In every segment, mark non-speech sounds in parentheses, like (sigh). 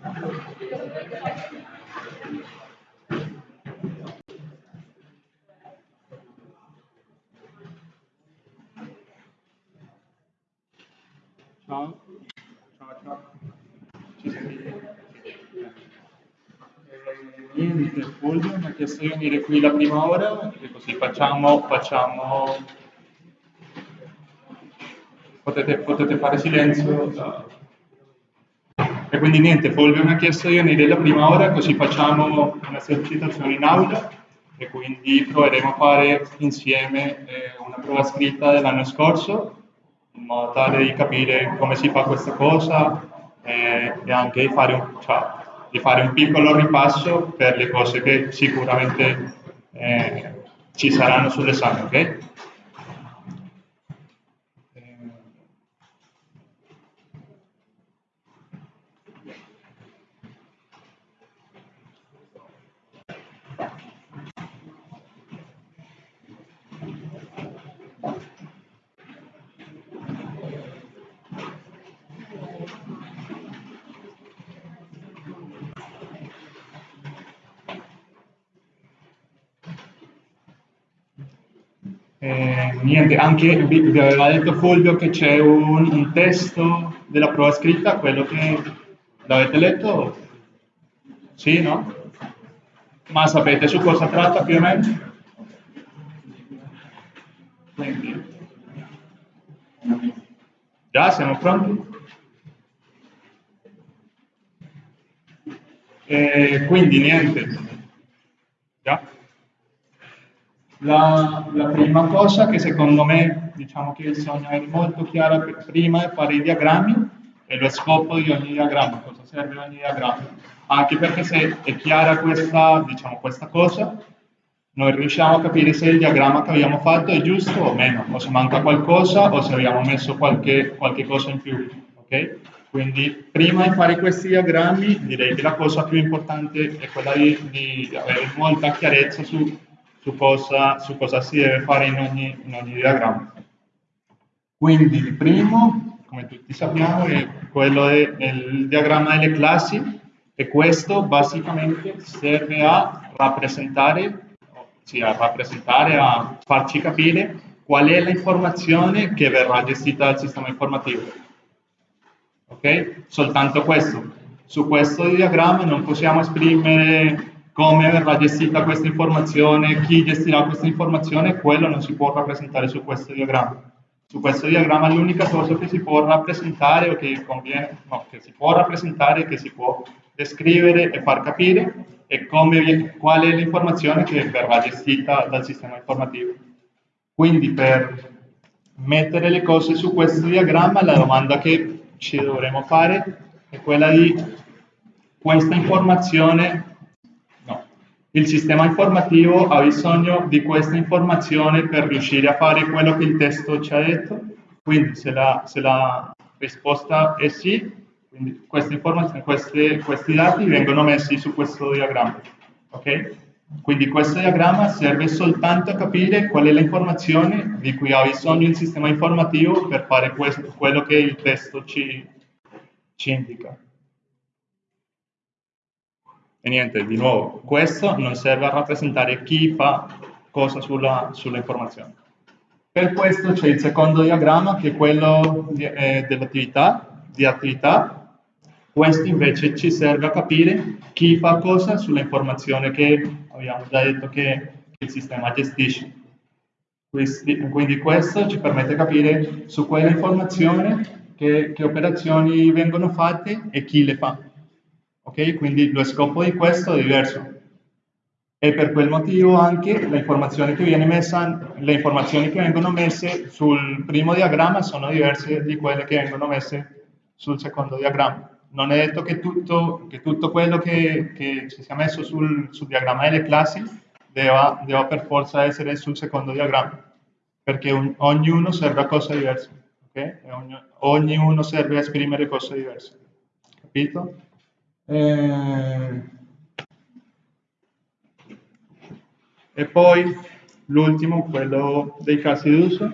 Ciao. Ciao, ciao. Ci sentite? Niente, Fulvio mi ha chiesto di venire qui la prima ora e così facciamo, facciamo... Potete, potete fare silenzio. E quindi niente, Fulvio mi ha chiesto di venire la prima ora così facciamo un'esercitazione in aula e quindi proveremo a fare insieme eh, una prova scritta dell'anno scorso in modo tale di capire come si fa questa cosa eh, e anche di fare, un, cioè, di fare, un, piccolo ripasso per le cose che sicuramente eh, ci saranno sull'esame, ok? Eh, niente, anche vi, aveva detto Fulvio che c'è un, un, testo della prova scritta, quello che l'avete letto? Sì, no? Ma sapete su cosa tratta più o meno? Quindi, già siamo pronti? Eh, quindi niente, già? La, la, prima cosa che secondo me, diciamo che bisogna avere molto chiara prima è fare i diagrammi e lo scopo di ogni diagramma, cosa serve ogni diagramma. Anche perché se è chiara questa, diciamo, questa cosa, noi riusciamo a capire se il diagramma che abbiamo fatto è giusto o meno, o se manca qualcosa o se abbiamo messo qualche, qualche cosa in più. Okay? Quindi prima di fare questi diagrammi direi che la cosa più importante è quella di, di avere molta chiarezza su su cosa, su cosa si deve fare in ogni, in ogni diagramma. Quindi il primo, come tutti sappiamo, è quello del diagramma delle classi e questo basicamente serve a rappresentare, sì, a rappresentare, a farci capire qual è l'informazione che verrà gestita dal sistema informativo. Ok? Soltanto questo. Su questo diagramma non possiamo esprimere come verrà gestita questa informazione, chi gestirà questa informazione, quello non si può rappresentare su questo diagramma. Su questo diagramma l'unica cosa che si può rappresentare o che conviene, no, che si può rappresentare, che si può descrivere e far capire è come, qual è l'informazione che verrà gestita dal sistema informativo. Quindi per mettere le cose su questo diagramma la domanda che ci dovremo fare è quella di questa informazione il sistema informativo ha bisogno di questa informazione per riuscire a fare quello che il testo ci ha detto, quindi se la, se la risposta è sì, queste informazioni, queste, questi dati vengono messi su questo diagramma. Okay? Quindi questo diagramma serve soltanto a capire qual è l'informazione di cui ha bisogno il sistema informativo per fare questo, quello che il testo ci, ci indica. E niente, di nuovo, questo non serve a rappresentare chi fa cosa sulla, sulla informazione. Per questo c'è il secondo diagramma che è quello eh, dell'attività, di attività. Questo invece ci serve a capire chi fa cosa sulla informazione che abbiamo già detto che il sistema gestisce. Quindi questo ci permette di capire su quella informazione che, che operazioni vengono fatte e chi le fa. Ok? Quindi lo scopo di questo è diverso. E per quel motivo anche le informazioni che, messa, le informazioni che vengono messe sul primo diagramma sono diverse di quelle che vengono messe sul secondo diagramma. Non è detto che tutto, che tutto quello che, che, ci sia messo sul, sul diagramma delle classi debba, debba, per forza essere sul secondo diagramma, perché un, ognuno serve a cose diverse. Okay? Ogni, ognuno serve a esprimere cose diverse. Capito? Eh, e poi l'ultimo, quello dei casi d'uso.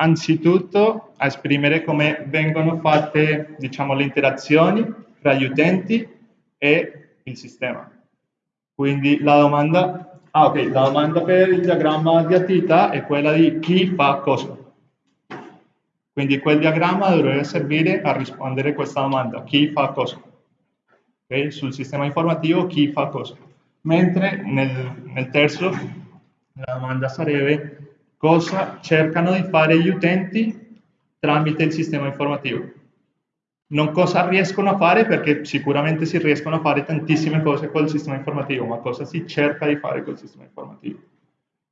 anzitutto a esprimere come vengono fatte diciamo, le interazioni tra gli utenti e il sistema. Quindi la domanda, ah, okay, la domanda per il diagramma di attività è quella di chi fa cosa. Quindi quel diagramma dovrebbe servire a rispondere a questa domanda, chi fa cosa. Okay? Sul sistema informativo chi fa cosa. Mentre nel, nel terzo la domanda sarebbe cosa cercano di fare gli utenti tramite il sistema informativo. Non cosa riescono a fare, perché sicuramente si riescono a fare tantissime cose col sistema informativo, ma cosa si cerca di fare col sistema informativo.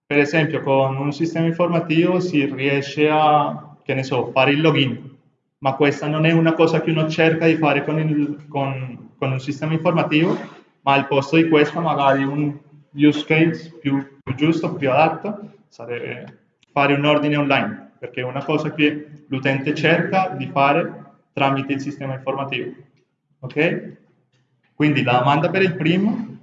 Per esempio, con un sistema informativo si riesce a, che ne so, fare il login, ma questa non è una cosa che uno cerca di fare con, il, con, con un sistema informativo, ma al posto di questo magari un use case più, più giusto, più adatto, sarebbe fare un ordine online, perché è una cosa che l'utente cerca di fare tramite il sistema informativo. Ok? Quindi la domanda per il primo,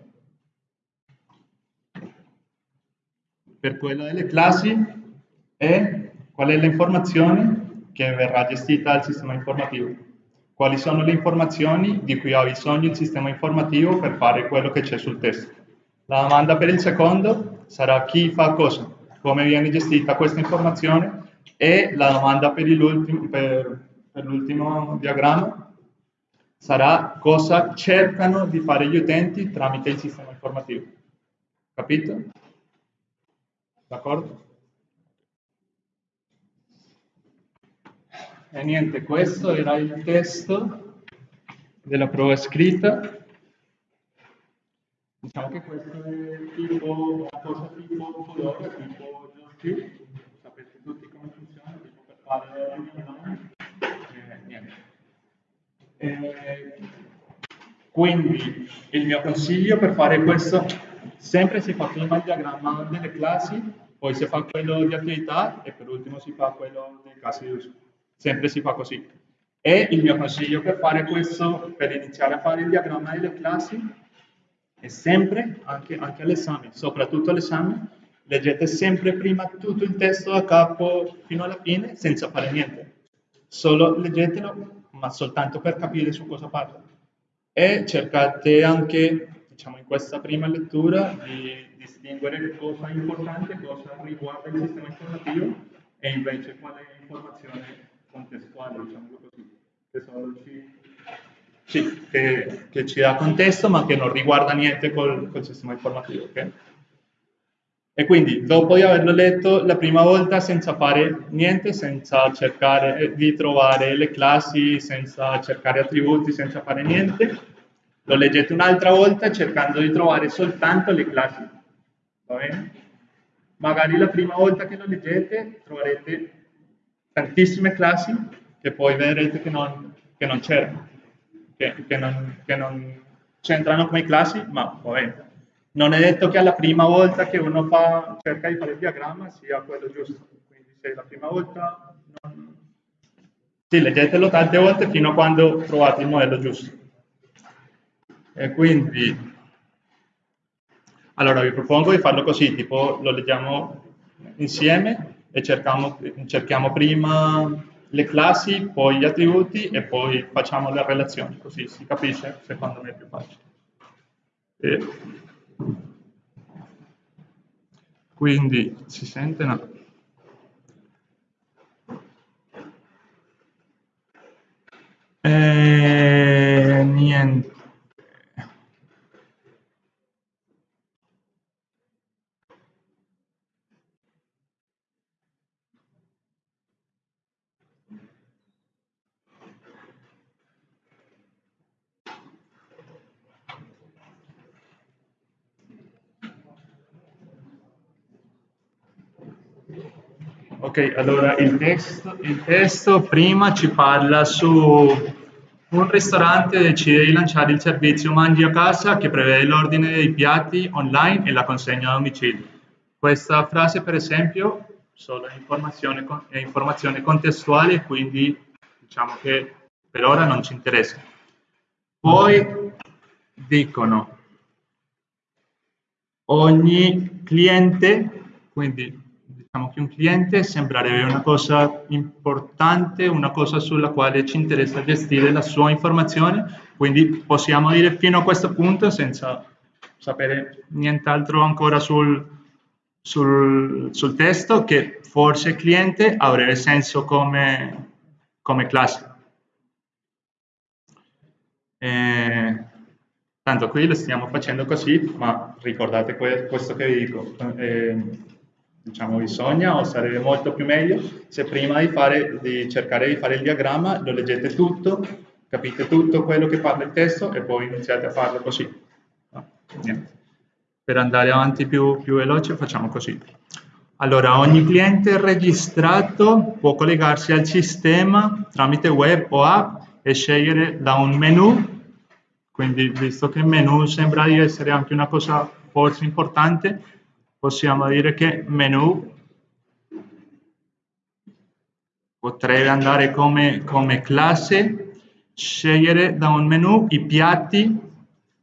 per quella delle classi, è qual è l'informazione che verrà gestita dal sistema informativo. Quali sono le informazioni di cui ha bisogno il sistema informativo per fare quello che c'è sul testo. La domanda per il secondo sarà chi fa cosa, come viene gestita questa informazione e la domanda per, per, per l'ultimo diagramma sarà cosa cercano di fare gli utenti tramite il sistema informativo. Capito? D'accordo? E niente, questo era il testo della prova scritta. Diciamo che questo è tipo una cosa tipo Fedora, tipo JavaScript, sapete tutti come funziona, tipo per fare eh, niente. Eh, quindi il mio consiglio per fare questo, sempre si fa prima il diagramma delle classi, poi si fa quello di attività e per ultimo si fa quello dei casi di uso. Sempre si fa così. E il mio consiglio per fare questo, per iniziare a fare il diagramma delle classi, e sempre, anche, anche all'esame, soprattutto all'esame, leggete sempre prima tutto il testo da capo fino alla fine senza fare niente. Solo leggetelo, ma soltanto per capire su cosa parla. E cercate anche, diciamo, in questa prima lettura di distinguere cosa è importante, cosa riguarda il sistema informativo e invece quale informazione contestuale, diciamo così, che ci sì, che, che, ci dà contesto ma che non riguarda niente col, col sistema informativo. Okay? E quindi dopo di averlo letto la prima volta senza fare niente, senza cercare di trovare le classi, senza cercare attributi, senza fare niente, lo leggete un'altra volta cercando di trovare soltanto le classi. Va bene? Magari la prima volta che lo leggete troverete tantissime classi che poi vedrete che non, che non c'erano che, che non, che non c'entrano come classi, ma vabbè, non è detto che alla prima volta che uno fa, cerca di fare il diagramma sia quello giusto. Quindi se la prima volta non... Sì, leggetelo tante volte fino a quando trovate il modello giusto. E quindi, allora vi propongo di farlo così, tipo lo leggiamo insieme e cerchiamo, cerchiamo prima le classi, poi gli attributi e poi facciamo le relazioni, così si capisce, secondo me è più facile. E quindi si sente? No. E, niente. Ok, allora il testo, il testo prima ci parla su un ristorante decide di lanciare il servizio mangi a casa che prevede l'ordine dei piatti online e la consegna a domicilio. Questa frase, per esempio, solo è informazione, è informazione contestuale, quindi diciamo che per ora non ci interessa. Poi dicono ogni cliente, quindi diciamo che un cliente sembrerebbe una cosa importante, una cosa sulla quale ci interessa gestire la sua informazione, quindi possiamo dire fino a questo punto senza sapere nient'altro ancora sul, sul, sul, testo che forse cliente avrebbe senso come, come classe. Eh, tanto qui lo stiamo facendo così, ma ricordate questo che vi dico. Eh, diciamo bisogna o sarebbe molto più meglio se prima di, fare, di cercare di fare il diagramma lo leggete tutto, capite tutto quello che parla il testo e poi iniziate a farlo così. No, per andare avanti più, più veloce facciamo così. Allora, ogni cliente registrato può collegarsi al sistema tramite web o app e scegliere da un menu, quindi visto che menu sembra di essere anche una cosa forse importante, possiamo dire che menu potrebbe andare come, come classe, scegliere da un menu i piatti,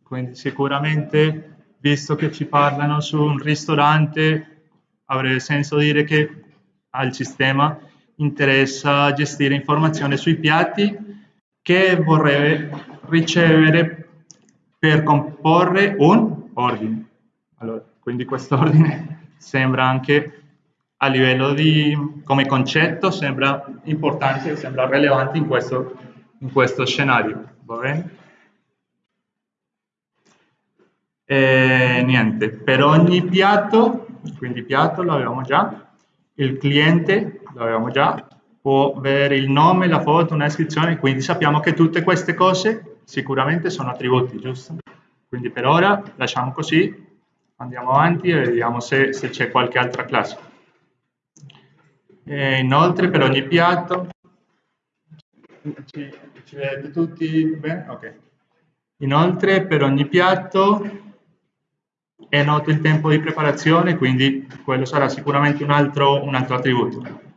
quindi sicuramente visto che ci parlano su un ristorante, avrebbe senso dire che al sistema interessa gestire informazioni sui piatti che vorrebbe ricevere per comporre un ordine. Allora, quindi questo ordine sembra anche a livello di, come concetto, sembra importante, sembra rilevante in questo, in questo scenario. Va bene? E niente, per ogni piatto, quindi piatto l'avevamo già, il cliente l'avevamo già, può avere il nome, la foto, una descrizione, quindi sappiamo che tutte queste cose sicuramente sono attributi, giusto? Quindi per ora lasciamo così, andiamo avanti e vediamo se, se c'è qualche altra classe. E inoltre per ogni piatto, ci, ci vedete tutti bene? Ok. Inoltre per ogni piatto è noto il tempo di preparazione, quindi quello sarà sicuramente un altro, un altro attributo.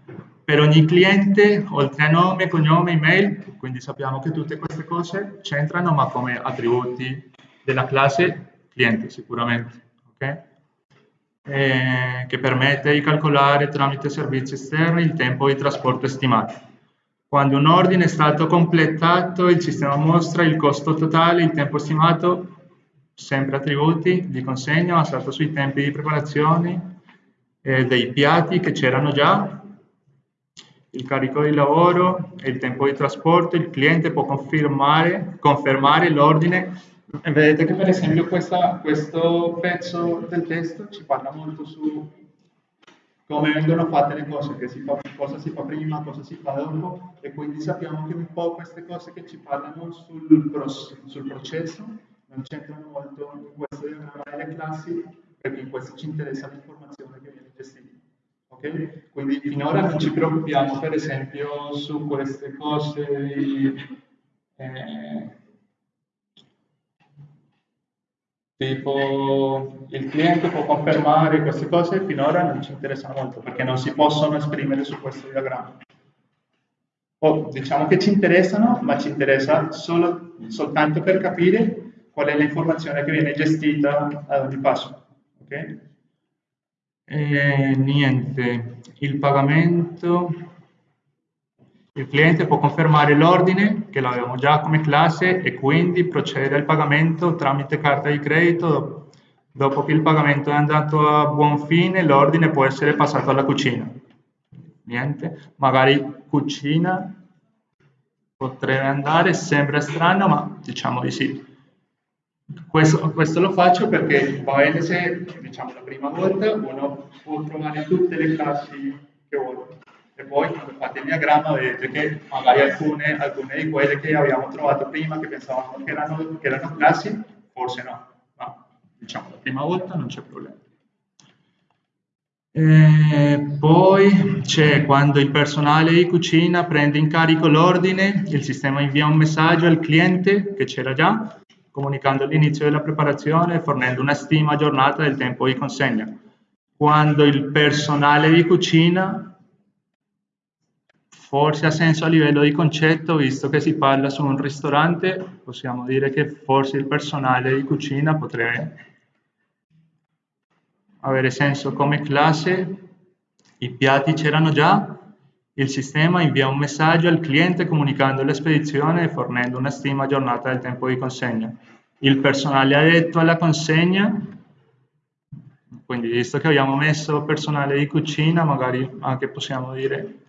Per ogni cliente, oltre a nome, cognome, email, quindi sappiamo che tutte queste cose c'entrano, ma come attributi della classe cliente sicuramente. Okay? Eh, che permette di calcolare tramite servizi esterni il tempo di trasporto estimato. Quando un ordine è stato completato, il sistema mostra il costo totale, il tempo stimato sempre attributi di consegna basato sui tempi di preparazione eh, dei piatti che c'erano già, il carico di lavoro e il tempo di trasporto, il cliente può confermare, confermare l'ordine. Vedete che per esempio questa, questo pezzo del testo ci parla molto su come vengono fatte le cose, si fa, cosa si fa prima, cosa si fa dopo e quindi sappiamo che un po' queste cose che ci parlano sul, sul processo non c'entrano molto in questo diagramma classi perché in questo ci interessa l'informazione che viene gestita. Okay? Quindi finora non ci preoccupiamo per esempio su queste cose eh, tipo il cliente può confermare queste cose, finora non ci interessano molto perché non si possono esprimere su questo diagramma. O diciamo che ci interessano, ma ci interessa solo, soltanto per capire qual è l'informazione che viene gestita ad ogni passo. Okay? E, niente, il pagamento, il cliente può confermare l'ordine che l'avevamo già come classe e quindi procedere al pagamento tramite carta di credito. Dopo che il pagamento è andato a buon fine, l'ordine può essere passato alla cucina. Niente, magari cucina potrebbe andare, sembra strano, ma diciamo di sì. Questo, questo, lo faccio perché va bene se, diciamo, la prima volta uno può trovare tutte le classi che vuole e poi quando fate il diagramma vedete che magari alcune, alcune di quelle che abbiamo trovato prima, che pensavamo che erano, che erano classi, forse no, ma diciamo la prima volta non c'è problema. E poi c'è quando il personale di cucina prende in carico l'ordine, il sistema invia un messaggio al cliente che c'era già comunicando l'inizio della preparazione e fornendo una stima aggiornata del tempo di consegna. Quando il personale di cucina, forse ha senso a livello di concetto, visto che si parla su un ristorante, possiamo dire che forse il personale di cucina potrebbe avere senso come classe I piatti c'erano già? Il sistema invia un messaggio al cliente comunicando la spedizione e fornendo una stima aggiornata del tempo di consegna. Il personale addetto alla consegna, quindi visto che abbiamo messo personale di cucina, magari anche possiamo dire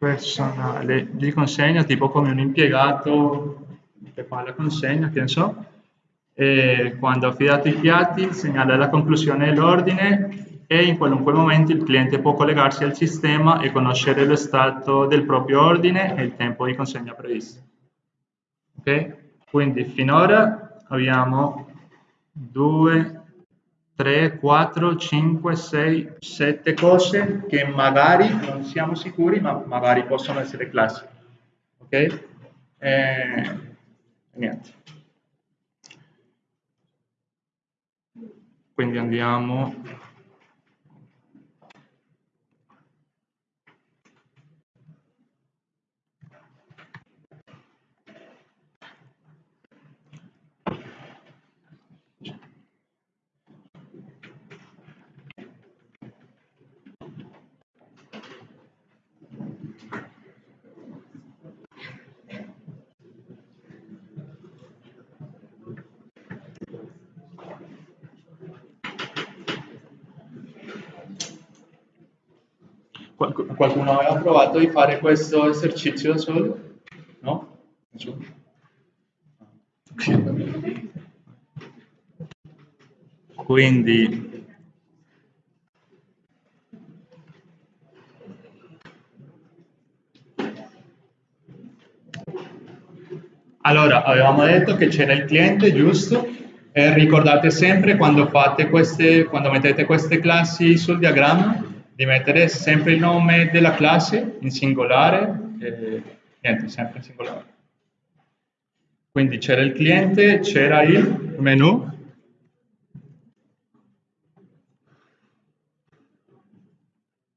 personale di consegna, tipo come un impiegato che fa la consegna, che ne so, e quando ha affidato i piatti segnala la conclusione dell'ordine e in qualunque momento il cliente può collegarsi al sistema e conoscere lo stato del proprio ordine e il tempo di consegna previsto. Ok? Quindi finora abbiamo 2, 3, 4, 5, 6, 7 cose che magari non siamo sicuri, ma magari possono essere classiche. Ok? E, niente. Quindi andiamo Qualcuno aveva provato di fare questo esercizio da solo? No? Nessuno? Quindi Allora, avevamo detto che c'era il cliente, giusto? E ricordate sempre quando, fate queste, quando mettete queste classi sul diagramma di mettere sempre il nome della classe in singolare e niente, sempre in singolare. Quindi c'era il cliente, c'era il menu,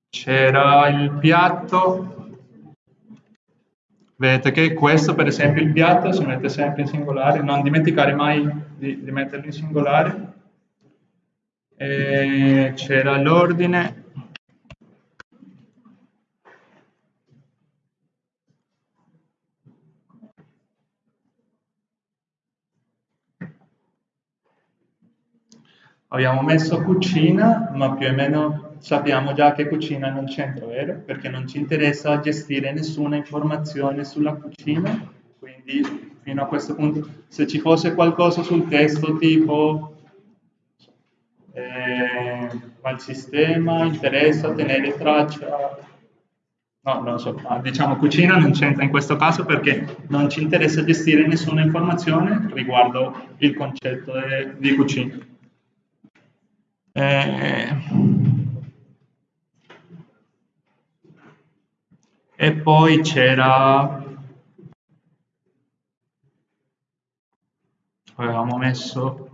c'era il piatto, vedete che questo per esempio il piatto si mette sempre in singolare, non dimenticare mai di, di metterlo in singolare, c'era l'ordine, Abbiamo messo cucina, ma più o meno sappiamo già che cucina non c'entra, vero? Perché non ci interessa gestire nessuna informazione sulla cucina, quindi fino a questo punto, se ci fosse qualcosa sul testo tipo eh, al sistema interessa tenere traccia, no, non so, diciamo cucina non c'entra in questo caso perché non ci interessa gestire nessuna informazione riguardo il concetto di cucina. Eh, e poi c'era avevamo messo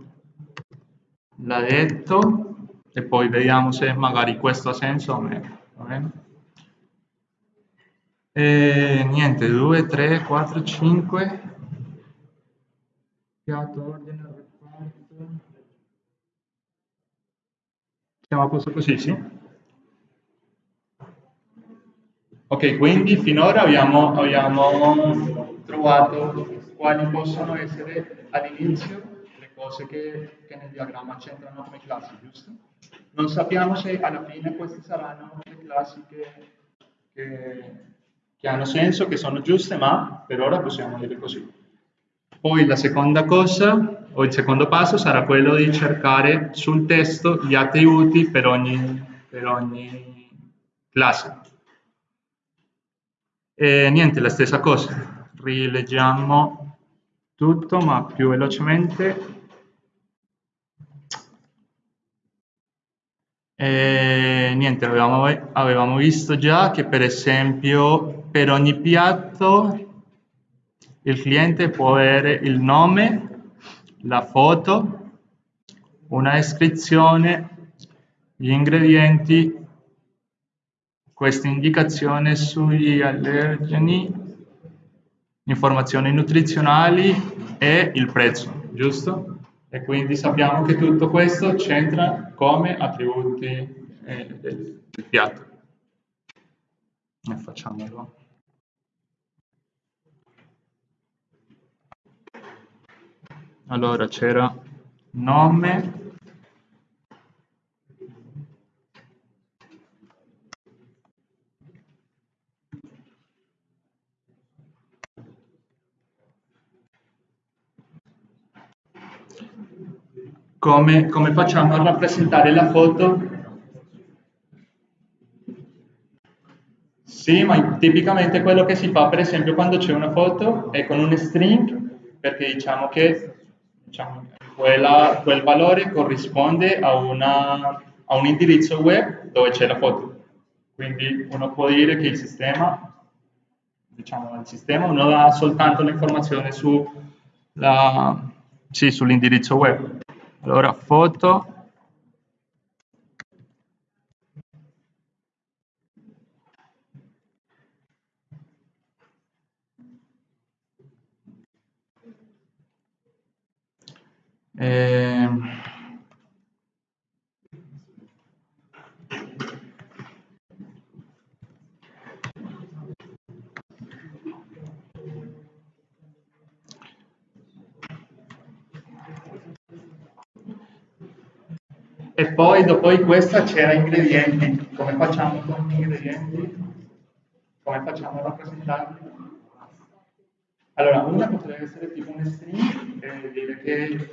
l'ha detto e poi vediamo se magari questo ha senso o meno? E niente 2 3 4 5 piatto ordine Siamo a posto così, sì? Ok, quindi finora abbiamo, abbiamo trovato quali possono essere all'inizio le cose che, che, nel diagramma c'entrano come classi, giusto? Non sappiamo se alla fine queste saranno le classi che, che, che hanno senso, che sono giuste, ma per ora possiamo dire così. Poi la seconda cosa, o il secondo passo, sarà quello di cercare sul testo gli attributi per ogni, per ogni classe. E niente, la stessa cosa. Rileggiamo tutto, ma più velocemente. E niente, avevamo, avevamo visto già che per esempio per ogni piatto il cliente può avere il nome, la foto, una descrizione, gli ingredienti, questa indicazione sugli allergeni, informazioni nutrizionali e il prezzo, giusto? E quindi sappiamo che tutto questo c'entra come attributi eh, del piatto. E facciamolo. Allora c'era nome come, come facciamo a rappresentare la foto? Sì, ma tipicamente quello che si fa, per esempio, quando c'è una foto è con un string, perché diciamo che diciamo, quella, quel valore corrisponde a, una, a un indirizzo web dove c'è la foto. Quindi uno può dire che il sistema, diciamo, il sistema non ha soltanto l'informazione su sì, sull'indirizzo web. Allora, foto. Eh, E poi dopo questa c'era ingredienti. Come facciamo con gli ingredienti? Come facciamo a rappresentarli? Allora, una potrebbe essere tipo un string e dire che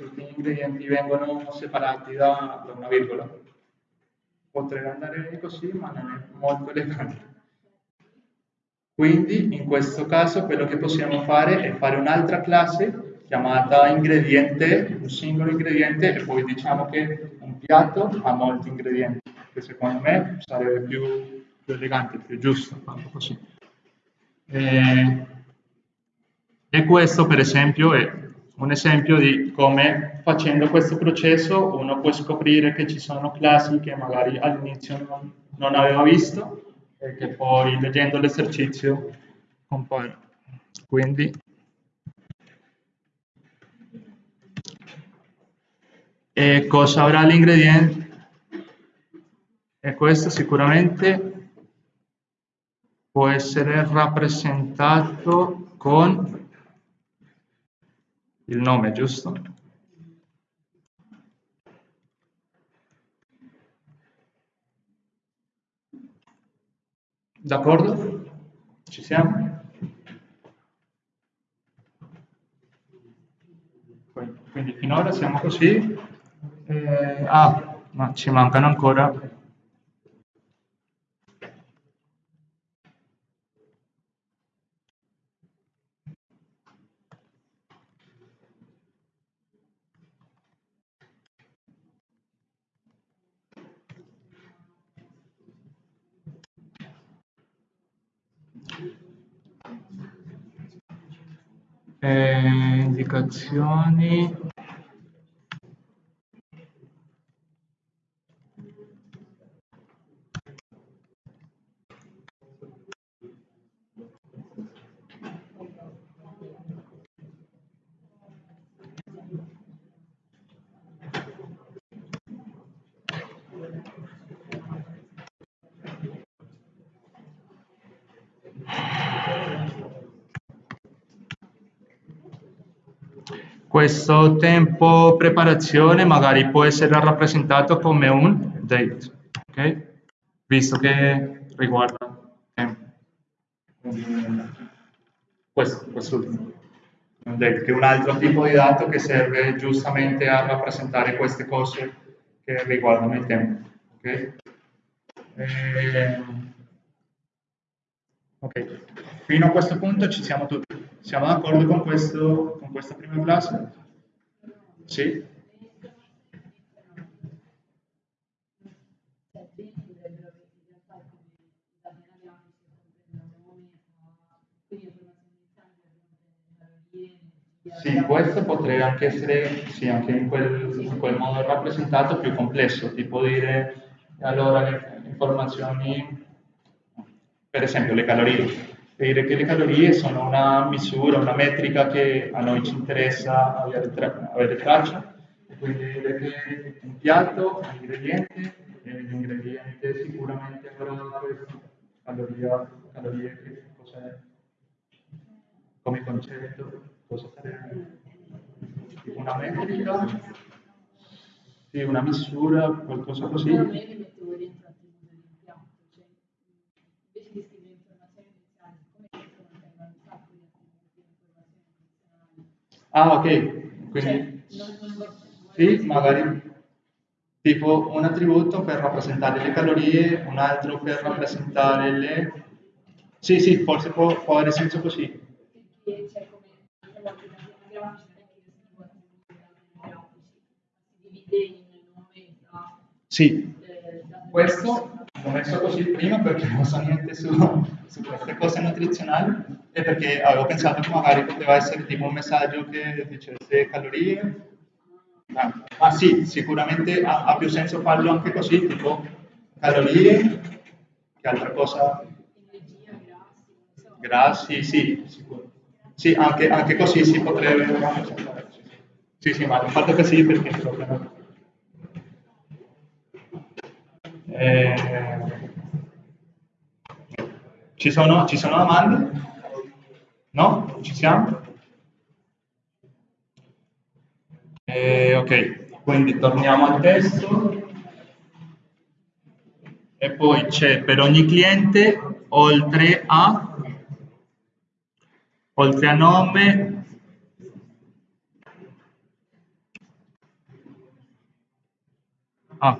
vengono separati da, da una virgola. Potrebbe andare così, ma non è molto elegante. Quindi, in questo caso, quello che possiamo fare è fare un'altra classe chiamata ingrediente, un singolo ingrediente e poi diciamo che un piatto ha molti ingredienti, che secondo me sarebbe più, più elegante, più giusto farlo così. E, e questo per esempio è un esempio di come facendo questo processo uno può scoprire che ci sono classi che magari all'inizio non, non aveva visto e che poi leggendo l'esercizio compaiono. Quindi E cosa avrà l'ingrediente? E questo sicuramente può essere rappresentato con il nome, giusto? D'accordo? Ci siamo? Quindi finora siamo così. Eh, ah, ma ci mancano ancora eh, indicazioni Questo tempo preparazione magari può essere rappresentato come un date, ok? Visto che riguarda tempo. Questo, quest'ultimo. Un date, che è un altro tipo di dato che serve giustamente a rappresentare queste cose che riguardano il tempo, ok? E... Ehm, ok, fino a questo punto ci siamo tutti. Siamo d'accordo con, con questa prima classe? Sì? Sì, questo potrebbe anche essere, sì, anche in quel, in quel modo rappresentato più complesso, tipo dire allora le informazioni, per esempio le calorie, che le calorie sono una misura, una metrica che a noi ci interessa avere, tra avere traccia, quindi dire che un piatto ha ingredienti, l'ingrediente sicuramente avrà questo, caloria, calorie, che cos'è, come concetto, cosa sarebbe? Una metrica, sì, una misura, qualcosa così. Però me li mettevo dentro attributo di impianto, cioè invece di scrivere informazioni iniziali, siccome questo contengono un sacco di attributi di informazioni addizionali. Ah, ok, quindi Cioè, sì, magari tipo un attributo per rappresentare le calorie, un altro per rappresentare le... Sì, sì, forse può, può avere senso così. Sì, eh, da questo l'ho messo così prima perché non so niente su, su queste cose nutrizionali e perché avevo pensato che magari poteva essere tipo un messaggio che dicesse calorie. Ma, ma sì, sicuramente ha, ha più senso farlo anche così, tipo calorie, che altra cosa? energia, grassi, sì, sicuro. Sì, anche, anche così si potrebbe. Sì, sì, ma l'ho fatto così perché proprio non- Eh, ci, sono, ci sono domande? No? Ci siamo? Eh, ok, quindi torniamo al testo. E poi c'è per ogni cliente, oltre a, oltre a nome, Ah,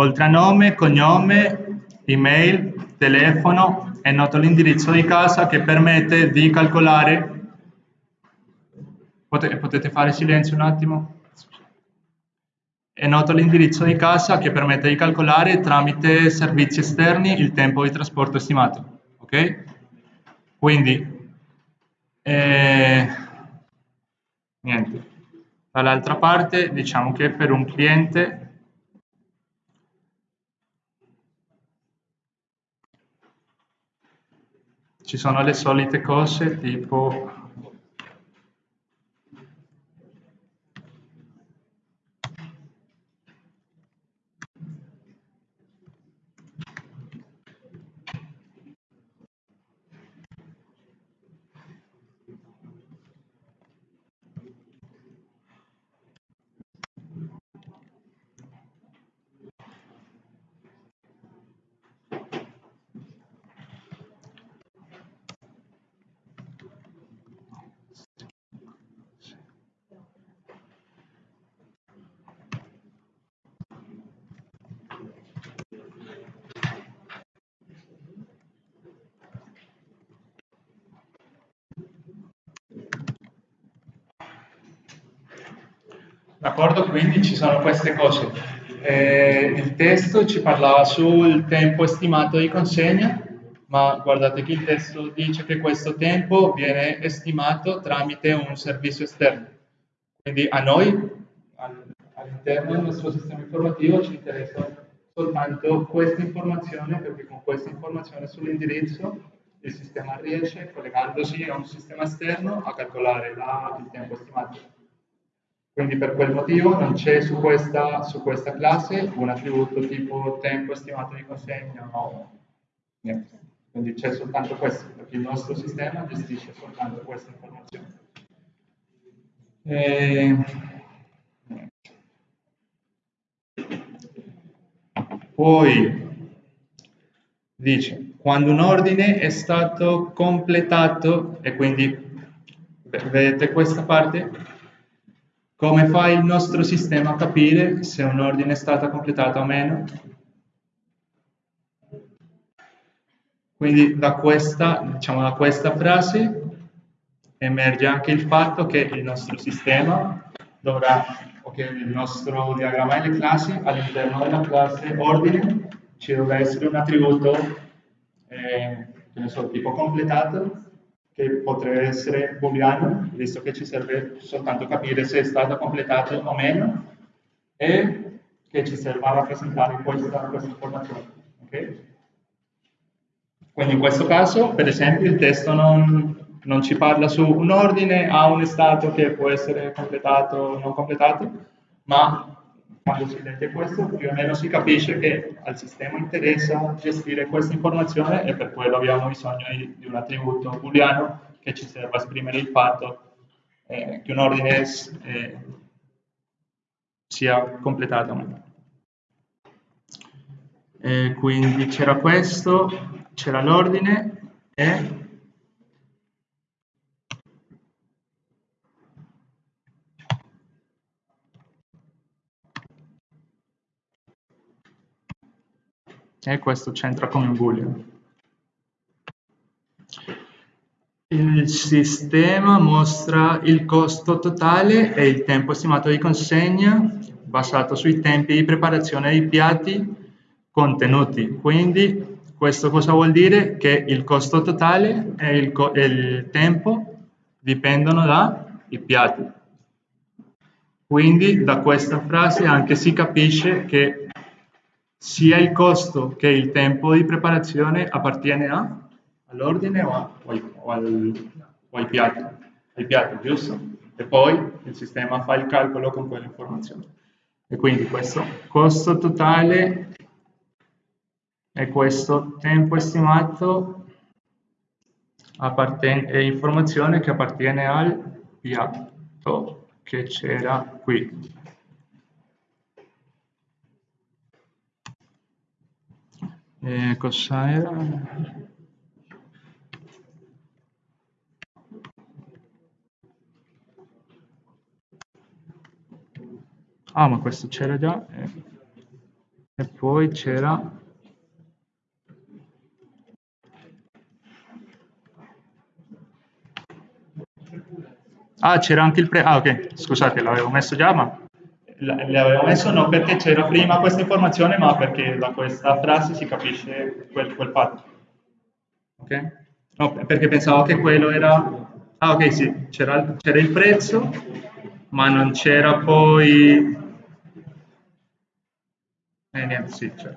oltre a nome, cognome, email, telefono, è noto l'indirizzo di casa che permette di calcolare. Pote- potete fare silenzio un attimo? È noto l'indirizzo di casa che permette di calcolare tramite servizi esterni il tempo di trasporto estimato. Ok? Quindi, eh, niente. Dall'altra parte diciamo che per un cliente ci sono le solite cose tipo D'accordo, quindi ci sono queste cose. Eh, il testo ci parlava sul tempo estimato di consegna, ma guardate che il testo dice che questo tempo viene estimato tramite un servizio esterno. Quindi a noi, al- all'interno del nostro sistema informativo, ci interessa soltanto questa informazione, perché con questa informazione sull'indirizzo il sistema riesce, collegandosi a un sistema esterno, a calcolare la- il tempo estimato. Quindi per quel motivo non c'è su questa, su questa classe un attributo tipo tempo estimato di consegna o niente. Quindi c'è soltanto questo, perché il nostro sistema gestisce soltanto questa informazione. E... niente. Poi dice, quando un ordine è stato completato, e quindi ve- vedete questa parte, come fa il nostro sistema a capire se un ordine è stato completato o meno? Quindi da questa, diciamo, da questa frase emerge anche il fatto che il nostro sistema dovrà, o che il nostro diagramma delle classi, all'interno della classe ordine ci dovrà essere un attributo, eh, so, tipo completato, che potrebbe essere booleano, visto che ci serve soltanto capire se è stato completato o meno, e che ci serve a rappresentare questa, questa informazione. ok? Quindi in questo caso, per esempio, il testo non, non ci parla su un ordine a un stato che può essere completato o non completato, ma quando si legge questo più o meno si capisce che al sistema interessa gestire questa informazione e per quello abbiamo bisogno di, di un attributo booleano che ci serve a esprimere il fatto eh, che un ordine eh, sia completato o meno. E quindi c'era questo, c'era l'ordine e e questo c'entra come un boolean. Il sistema mostra il costo totale e il tempo stimato di consegna basato sui tempi di preparazione dei piatti contenuti. Quindi questo cosa vuol dire? Che il costo totale e il, e il tempo dipendono dai piatti. Quindi da questa frase anche si capisce che sia il costo che il tempo di preparazione appartiene a, all'ordine o, a, o, ai, o, al, o ai, piatti, ai piatti, giusto? E poi il sistema fa il calcolo con quelle informazioni. E quindi questo costo totale e questo tempo estimato è informazione che appartiene al piatto che c'era qui. Eh, cosa era? Ah, ma questo c'era già. Eh. E poi c'era... Ah, c'era anche il pre... Ah, ok, scusate, l'avevo messo già, ma le avevo messo non perché c'era prima questa informazione, ma perché da questa frase si capisce quel, quel fatto. Ok? No, perché pensavo che quello era... Ah, ok, sì, c'era il prezzo, ma non c'era poi... Eh, niente, sì, c'è.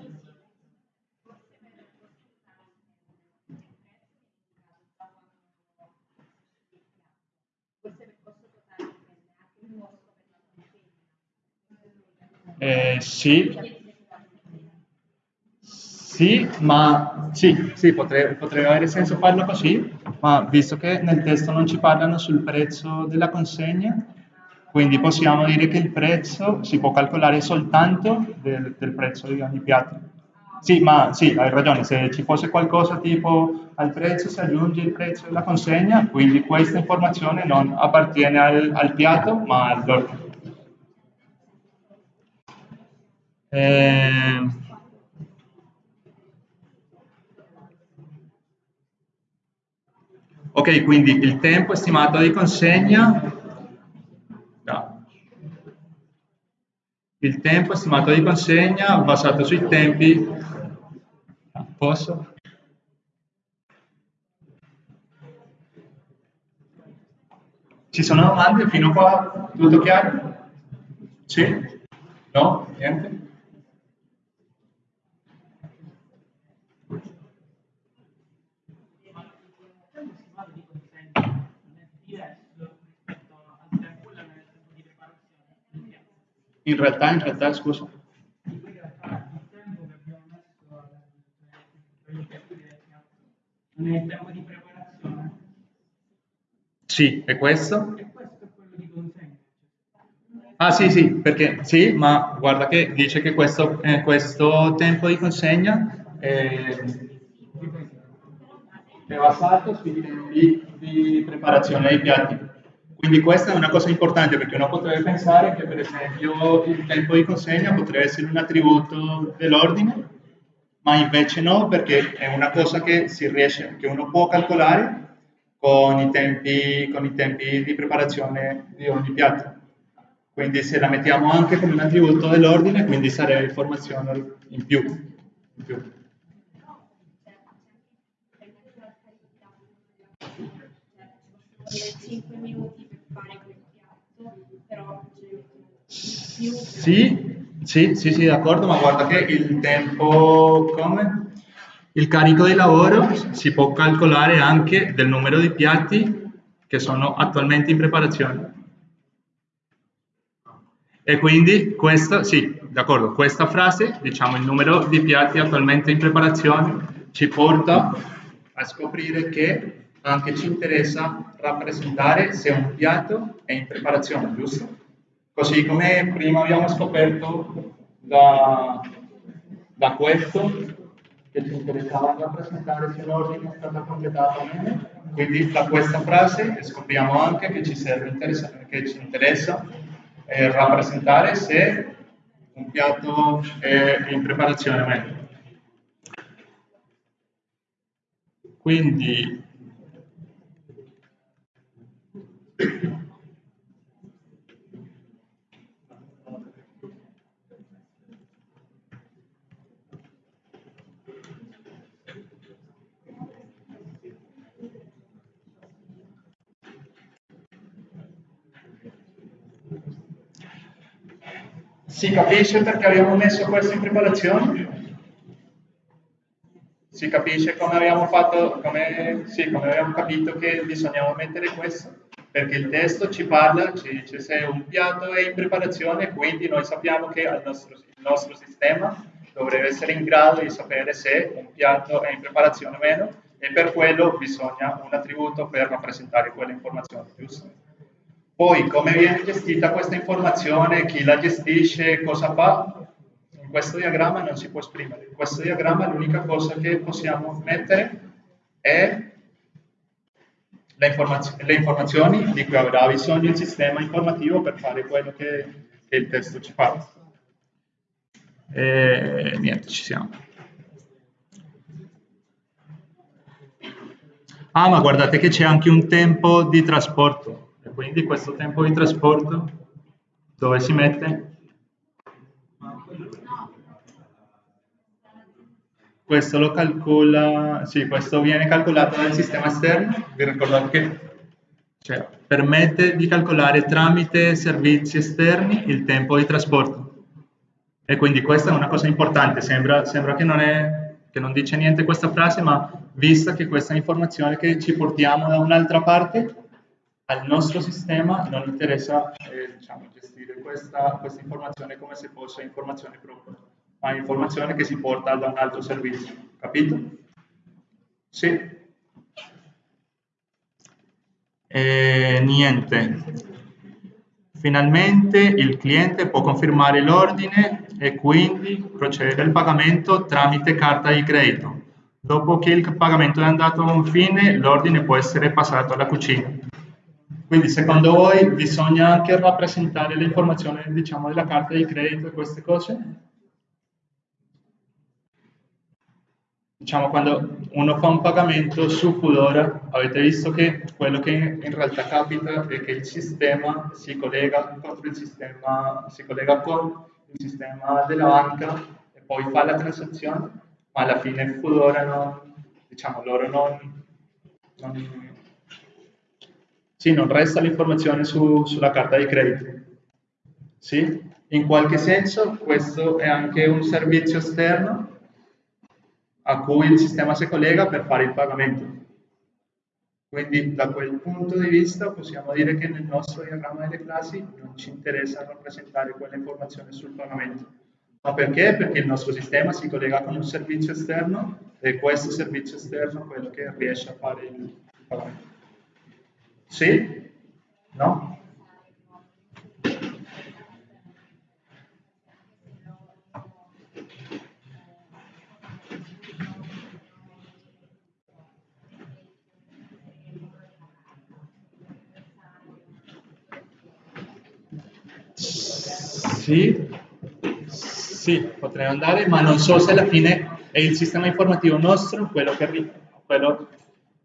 Eh, sì, sì, ma sì, sì potrebbe, potrebbe, avere senso farlo così, ma visto che nel testo non ci parlano sul prezzo della consegna, quindi possiamo dire che il prezzo si può calcolare soltanto del, del prezzo di ogni piatto. Sì, ma sì, hai ragione, se ci fosse qualcosa tipo al prezzo si aggiunge il prezzo della consegna, quindi questa informazione non appartiene al, al piatto ma all'ordine. Eh, ok, quindi il tempo estimato di consegna no. il tempo estimato di consegna basato sui tempi posso? Ci sono domande fino a qua? Tutto chiaro? Sì? No? Niente? In realtà, in realtà, scusa. Non è il tempo di preparazione? Sì, e questo? E questo è quello di consegna. Ah sì, sì, perché sì, ma guarda che dice che questo, eh, questo tempo di consegna è, è basato sui tempi di preparazione dei piatti. Quindi questa è una cosa importante perché uno potrebbe pensare che per esempio il tempo di consegna potrebbe essere un attributo dell'ordine, ma invece no perché è una cosa che si riesce, che uno può calcolare con i tempi, con i tempi di preparazione di ogni piatto. Quindi se la mettiamo anche come un attributo dell'ordine, quindi sarebbe informazione in più. In più. 5 minuti sì, sì, sì, sì, d'accordo, ma guarda che il tempo, come? Il carico di lavoro si può calcolare anche del numero di piatti che sono attualmente in preparazione. E quindi questa, sì, d'accordo, questa frase, diciamo il numero di piatti attualmente in preparazione, ci porta a scoprire che anche ci interessa rappresentare se un piatto è in preparazione, giusto? Così come prima abbiamo scoperto da, da questo che ci interessava rappresentare se un ordine è stato completato o meno, quindi da questa frase scopriamo anche che ci, serve che ci interessa eh, rappresentare se un piatto è in preparazione o meno. Quindi Si capisce perché abbiamo messo questo in preparazione? Si capisce come abbiamo fatto, come, sì, come abbiamo capito che bisognava mettere questo? Perché il testo ci parla, ci dice se un piatto è in preparazione, quindi noi sappiamo che nostro, il nostro sistema dovrebbe essere in grado di sapere se un piatto è in preparazione o meno e per quello bisogna un attributo per rappresentare quelle informazioni, giusto? Poi come viene gestita questa informazione, chi la gestisce, cosa fa? In questo diagramma non si può esprimere. In questo diagramma l'unica cosa che possiamo mettere è le, informaz le, informazioni di cui avrà bisogno il sistema informativo per fare quello che, che il testo ci fa. E niente, ci siamo. Ah, ma guardate che c'è anche un tempo di trasporto quindi questo tempo di trasporto dove si mette? Questo lo calcola, sì, questo viene calcolato dal sistema esterno, vi ricordate che cioè, permette di calcolare tramite servizi esterni il tempo di trasporto. E quindi questa è una cosa importante, sembra, sembra che, non è, che non dice niente questa frase, ma vista che questa informazione che ci portiamo da un'altra parte, al nostro sistema non interessa eh, diciamo, gestire questa, questa, informazione come se fosse informazione propria, ma informazione che si porta da un altro servizio. Capito? Sì. E niente. Finalmente il cliente può confermare l'ordine e quindi procedere al pagamento tramite carta di credito. Dopo che il pagamento è andato a un fine, l'ordine può essere passato alla cucina. Quindi secondo voi bisogna anche rappresentare le informazioni diciamo, della carta di credito e queste cose? Diciamo quando uno fa un pagamento su Foodora, avete visto che quello che in realtà capita è che il sistema si collega il sistema, si collega con il sistema della banca e poi fa la transazione, ma alla fine Foodora non, diciamo, loro non, non sì, non resta l'informazione su, sulla carta di credito. Sì? In qualche senso questo è anche un servizio esterno a cui il sistema si collega per fare il pagamento. Quindi da quel punto di vista possiamo dire che nel nostro diagramma delle classi non ci interessa rappresentare quella informazione sul pagamento. Ma perché? Perché il nostro sistema si collega con un servizio esterno e questo servizio esterno è quello che riesce a fare il pagamento. Sì? No? Sì, sì, potrei andare, ma non so se alla fine è il sistema informativo nostro quello che, quello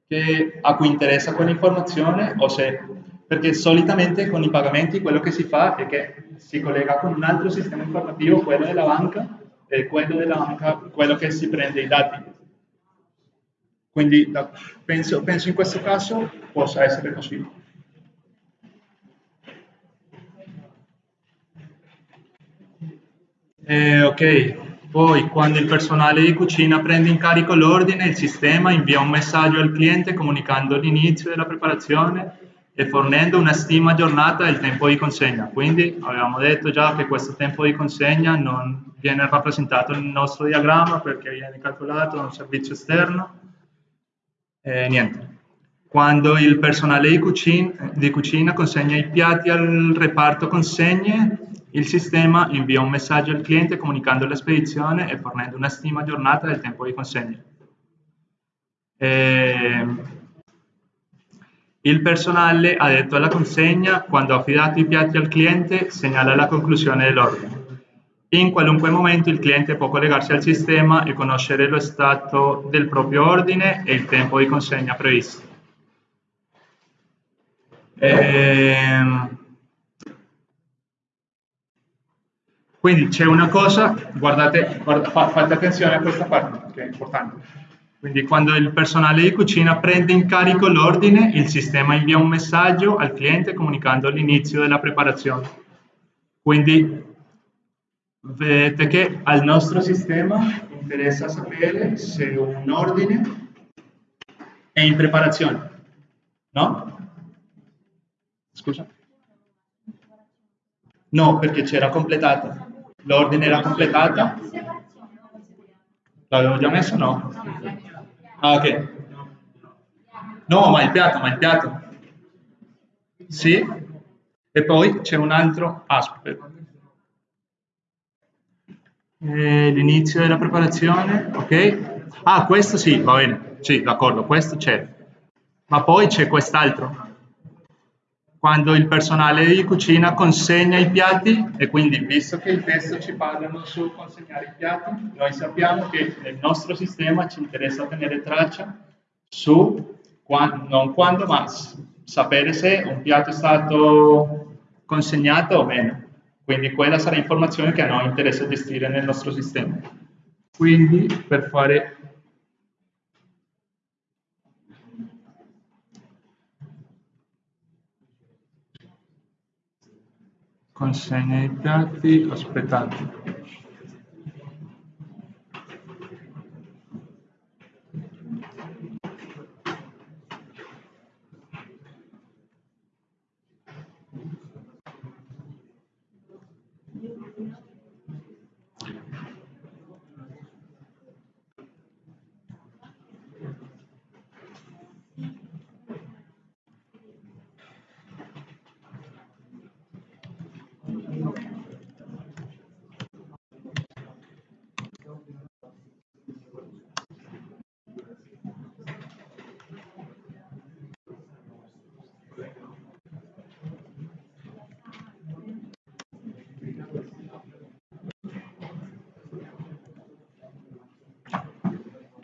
che, a cui interessa quell'informazione o se perché solitamente con i pagamenti quello che si fa è che si collega con un altro sistema informativo, quello della banca, e quello della banca, quello che si prende i dati. Quindi da, penso, penso in questo caso possa essere così. Eh, ok, poi, quando il personale di cucina prende in carico l'ordine, il sistema invia un messaggio al cliente comunicando l'inizio della preparazione e fornendo una stima aggiornata del tempo di consegna. Quindi avevamo detto già che questo tempo di consegna non viene rappresentato nel nostro diagramma perché viene calcolato da un servizio esterno. E niente. Quando il personale di cucina, di cucina consegna i piatti al reparto consegne, il sistema invia un messaggio al cliente comunicando la spedizione e fornendo una stima aggiornata del tempo di consegna. E il personale addetto alla consegna, quando ha affidato i piatti al cliente, segnala la conclusione dell'ordine. In qualunque momento il cliente può collegarsi al sistema e conoscere lo stato del proprio ordine e il tempo di consegna previsto. Ehm... Quindi c'è una cosa, guardate, guardate, fate attenzione a questa parte che è importante. Quindi quando il personale di cucina prende in carico l'ordine, il sistema invia un messaggio al cliente comunicando l'inizio della preparazione. Quindi vedete che al nostro sistema interessa sapere se un ordine è in preparazione, no? Scusa? No, perché c'era completata. L'ordine era completata. L'avevo già messo? No. Ah, ok. No, ma il piatto, ma il piatto. Sì. E poi c'è un altro aspetto. Eh, l'inizio della preparazione, ok? Ah, questo sì, va bene. Sì, d'accordo, questo c'è. Ma poi c'è quest'altro. Quando il personale di cucina consegna i piatti, e quindi visto che il testo ci parlano su consegnare i piatti, noi sappiamo che nel nostro sistema ci interessa tenere traccia su, quando, non quando, ma sapere se un piatto è stato consegnato o meno. Quindi quella sarà informazione che a noi interessa gestire nel nostro sistema. Quindi per fare consegna i piatti, aspettate.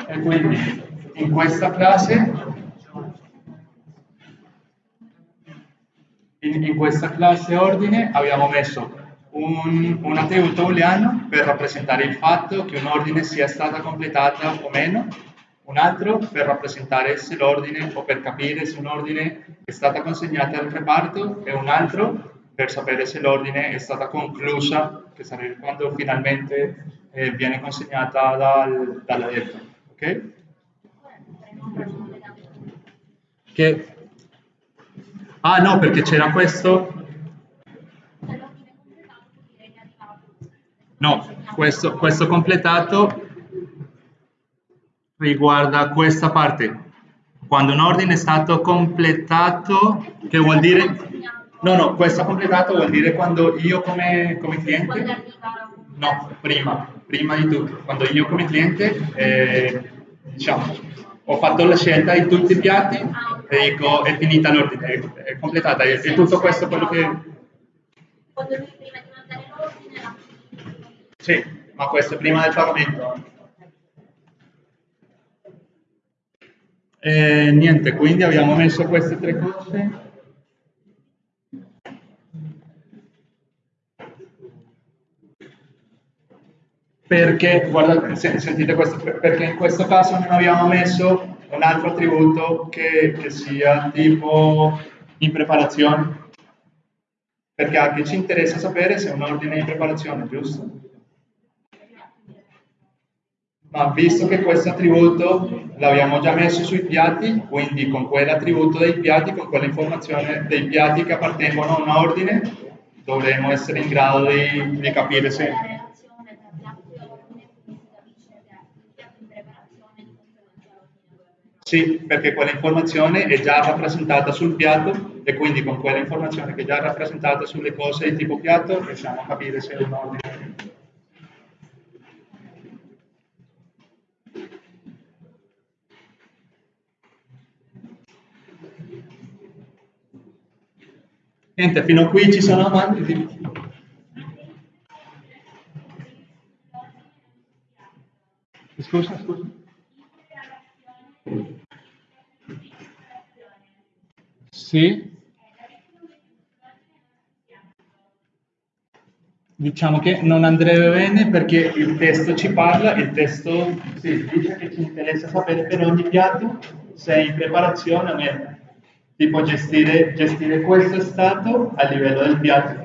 E quindi in questa classe, in, in questa classe ordine abbiamo messo un, un attributo booleano per rappresentare il fatto che un ordine sia stata completata o meno, un altro per rappresentare se l'ordine o per capire se un ordine è stata consegnata al reparto e un altro per sapere se l'ordine è stata conclusa, che sarebbe quando finalmente eh, viene consegnata dal, dall'addetto ok? Che... Ah no, perché c'era questo... No, questo, questo completato riguarda questa parte. Quando un ordine è stato completato, che vuol dire... No, no, questo completato vuol dire quando io come, come cliente... No, prima, prima di tutto. Quando io come cliente eh, diciamo, ho fatto la scelta di tutti i piatti e dico è finita l'ordine, è, è completata, è, è, tutto questo quello che... Quando lui prima di mandare l'ordine Sì, ma questo è prima del pagamento. E niente, quindi abbiamo messo queste tre cose. Perché, guardate, sentite questo, perché in questo caso non abbiamo messo un altro attributo che, che sia tipo in preparazione, perché anche ci interessa sapere se un ordine è in preparazione, giusto? ma visto che questo attributo l'abbiamo già messo sui piatti, quindi con quell'attributo dei piatti, con quell'informazione dei piatti che appartengono a un ordine, dovremo essere in grado di, di capire se... Sì, perché quell'informazione è già rappresentata sul piatto e quindi con quell'informazione che è già rappresentata sulle cose di tipo piatto riusciamo a capire se è un ordine. Niente, fino a qui ci sono amanti. Scusa, scusa. Sì. Diciamo che non andrebbe bene perché il testo ci parla, il testo sì, dice che ci interessa sapere per ogni piatto se è in preparazione o meno tipo gestire, gestire questo stato a livello del piatto.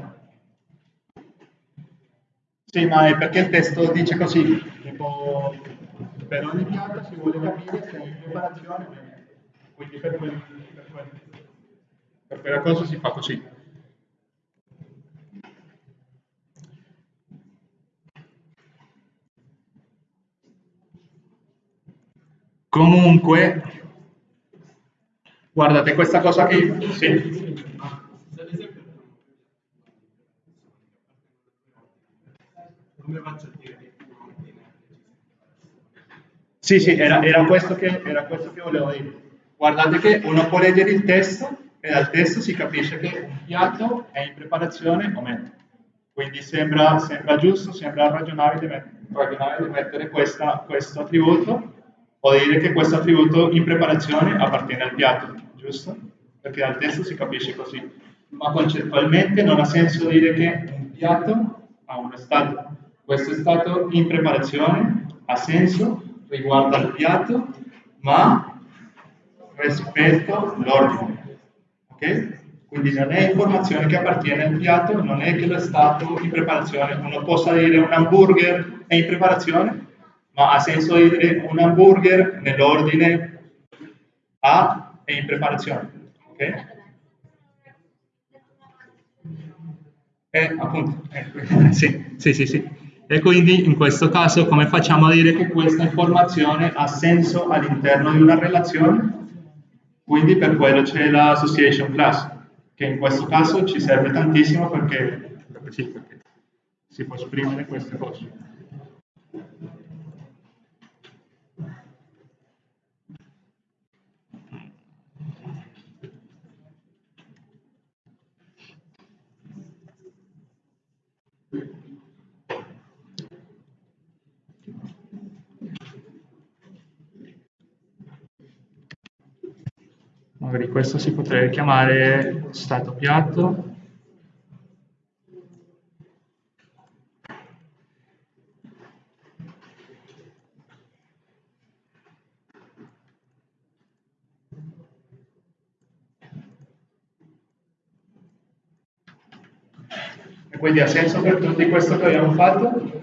Sì, ma è perché il testo dice così, tipo per ogni piatto si vuole capire se è in preparazione. Quindi per, quel, per, quel, per quella cosa si fa così. Comunque, Guardate questa cosa qui. Sì. Sì, sì, era, era, questo che, era questo che volevo dire. Guardate che uno può leggere il testo e dal testo si capisce che un piatto è in preparazione o meno. Quindi sembra, sembra giusto, sembra ragionabile, ragionabile mettere questa, questo attributo o dire che questo attributo in preparazione appartiene al piatto giusto? Perché dal testo si capisce così. Ma concettualmente non ha senso dire che un piatto ha uno stato. Questo stato in preparazione, ha senso, riguarda il piatto, ma rispetto l'ordine. Ok? Quindi non è informazione che appartiene al piatto, non è che lo stato in preparazione. Uno possa dire un hamburger è in preparazione, ma ha senso dire un hamburger nell'ordine A è in preparazione. Ok? Eh, appunto, eh, (laughs) sì, sì, sì, sì. E quindi in questo caso come facciamo a dire che questa informazione ha senso all'interno di una relazione? Quindi per quello c'è l'association class, che in questo caso ci serve tantissimo perché, perché, si può esprimere queste cose. Magari questo si potrebbe chiamare stato piatto. E quindi ha senso per tutti questo che abbiamo fatto?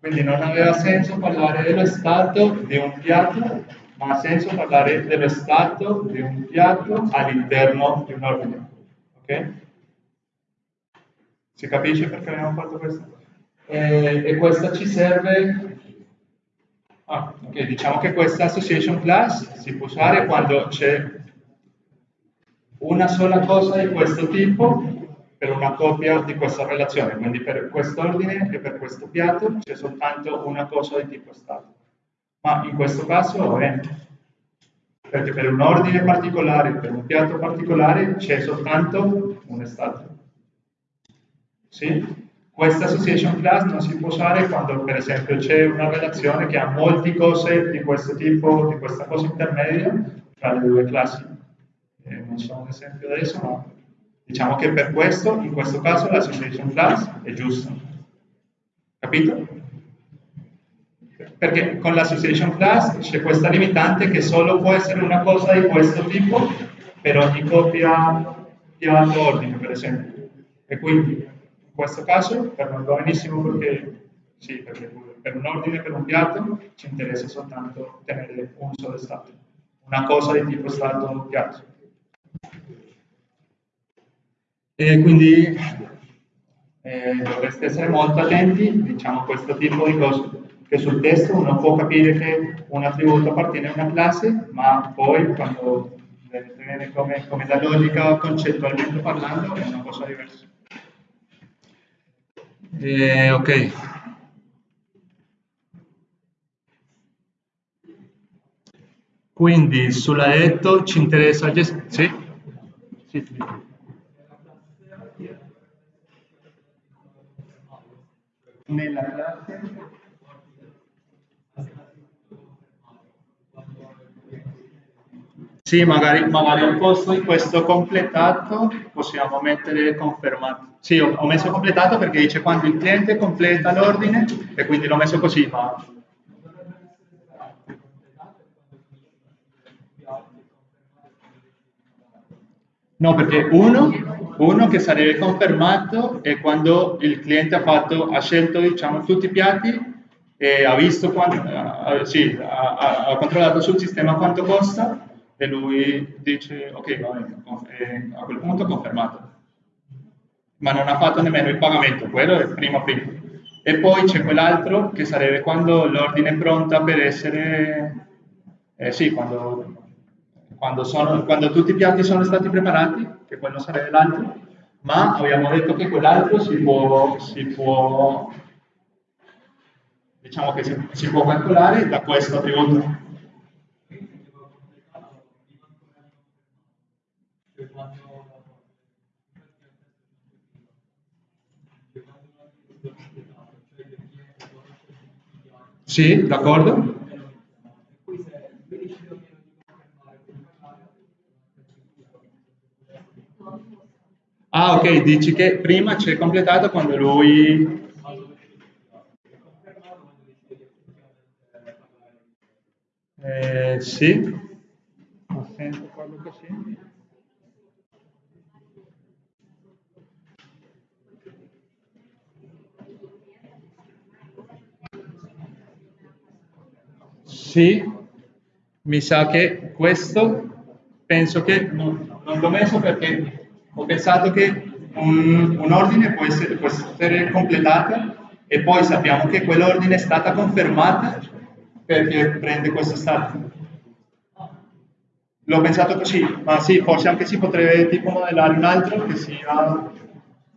Quindi non aveva senso parlare dello stato di un piatto ma ha senso parlare dello stato di un piatto all'interno di un ordine. Ok? Si capisce perché abbiamo fatto questo? E, e questa ci serve... Ah, ok, diciamo che questa association class si può usare quando c'è una sola cosa di questo tipo per una copia di questa relazione, quindi per questo ordine e per questo piatto c'è soltanto una cosa di tipo stato ma in questo caso è perché per un ordine particolare, per un piatto particolare c'è soltanto un stato. Sì? Questa association class non si può usare quando per esempio c'è una relazione che ha molte cose di questo tipo, di questa cosa intermedia tra le due classi. Eh, non so un esempio adesso, ma diciamo che per questo, in questo caso, l'association class è giusta. Capito? Perché con l'association class c'è questa limitante che solo può essere una cosa di questo tipo per ogni coppia piatto ordine, per esempio. E quindi in questo caso per noi va benissimo perché sì, perché per un ordine, per un piatto, ci interessa soltanto tenere un solo stato, una cosa di tipo stato piatto. E quindi eh, dovreste essere molto attenti, diciamo, a questo tipo di cose, che sul testo uno può capire che un attributo appartiene a una classe, ma poi quando viene come, come la logica concettualmente parlando è una cosa diversa. Eh, ok. Quindi sulla letto ci interessa. Sì? Sì, sì. Nella classe Sì, magari, magari al posto di questo completato possiamo mettere confermato. Sì, ho, messo completato perché dice quando il cliente completa l'ordine e quindi l'ho messo così, ma... No, perché uno, uno che sarebbe confermato è quando il cliente ha, fatto, ha scelto diciamo, tutti i piatti e ha quanto, uh, sì, ha, ha controllato sul sistema quanto costa e lui dice ok, va bene, a quel punto confermato. Ma non ha fatto nemmeno il pagamento, quello è prima prima. E poi c'è quell'altro che sarebbe quando l'ordine è pronta per essere, eh, sì, quando, quando, sono, quando tutti i piatti sono stati preparati, che quello sarebbe l'altro, ma abbiamo detto che quell'altro si può, si può, diciamo che si, si può calcolare da questo attributo Sì, d'accordo? Ah, ok, dici che prima c'è completato quando lui... Eh, sì, sento quello così. Sì, mi sa che questo penso che non, non l'ho messo perché ho pensato che un, un ordine può essere, può essere completato e poi sappiamo che quell'ordine è stata confermata perché prende questo stato. L'ho pensato così, ma sì, forse anche si potrebbe tipo modellare un altro che sia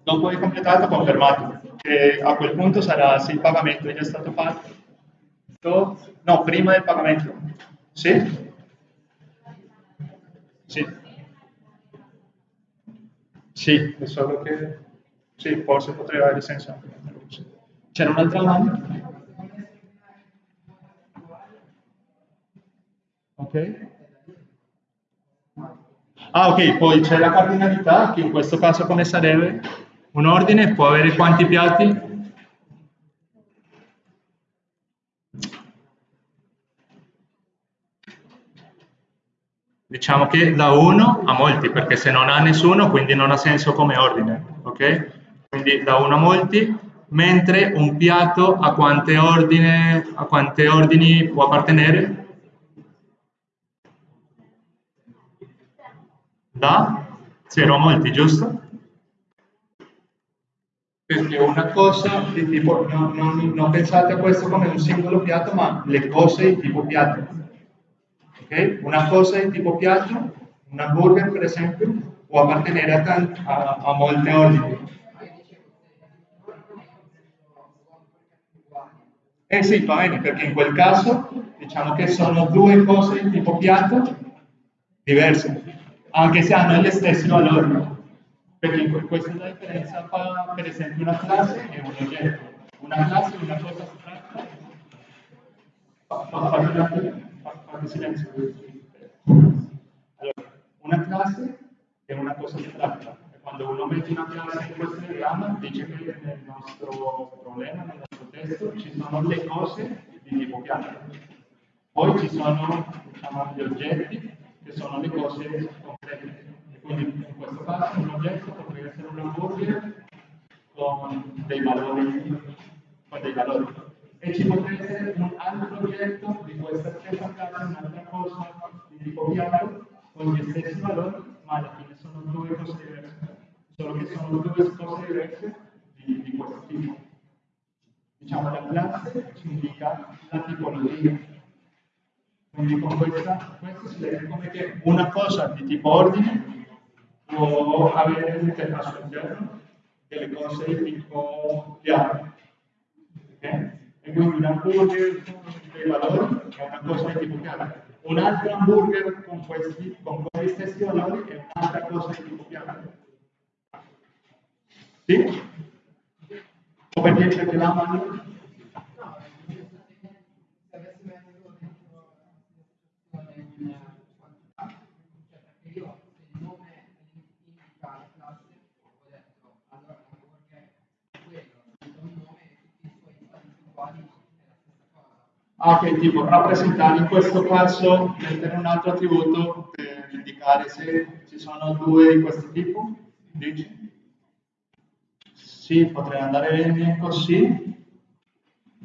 dopo il completato confermato, che a quel punto sarà se il pagamento è già stato fatto No, prima del pagamento. Sì? Sì. Sì, è solo che... Sì, forse potrebbe avere senso anche. C'era un'altra domanda? Ok. Ah, ok, poi c'è la cardinalità, che in questo caso come sarebbe? Un ordine può avere quanti piatti? Diciamo che da uno a molti, perché se non ha nessuno, quindi non ha senso come ordine, ok? Quindi da uno a molti, mentre un piatto a quante, ordine, a quante ordini può appartenere? Da 0 a molti, giusto? Perché una cosa di tipo, non, non, non pensate a questo come un singolo piatto, ma le cose di tipo piatto Okay? Una cosa di tipo piatto, una burger per esempio, può appartenere a, a, a molte ordini. Eh sì, va bene, perché in quel caso diciamo che sono due cose di tipo piatto diverse, anche se hanno gli stessi valori. Perché questa è la differenza fra per esempio una classe e un oggetto. Una classe è una cosa astratta. Silenzio. Allora, una classe è una cosa astratta. Quando uno mette una classe in questo diagramma, dice che nel nostro problema, nel nostro testo, ci sono le cose di tipo piano. Poi ci sono diciamo, gli oggetti, che sono le cose concrete. Quindi in questo caso un oggetto potrebbe essere un hamburger con dei valori, con dei valori e ci potrebbe essere un altro oggetto di questa stessa classe, un'altra cosa di tipo piatto con gli stessi valori, ma alla fine sono due cose diverse, solo che sono due cose diverse di, di questo tipo. Diciamo la classe ci indica la tipologia. Quindi con questa, questo si vede come che una cosa di tipo ordine può avere al suo interno delle cose di tipo piatto. Okay? E quindi un hamburger con dei valori è una cosa di tipo piatto. Un altro hamburger con questi, con questi stessi valori è un'altra cosa di tipo piatto. Sì? O perché c'è la mano? Ah, ok, tipo rappresentare in questo caso, mettere un altro attributo per indicare se ci sono due di questo tipo, dici? Sì, potrei andare bene così.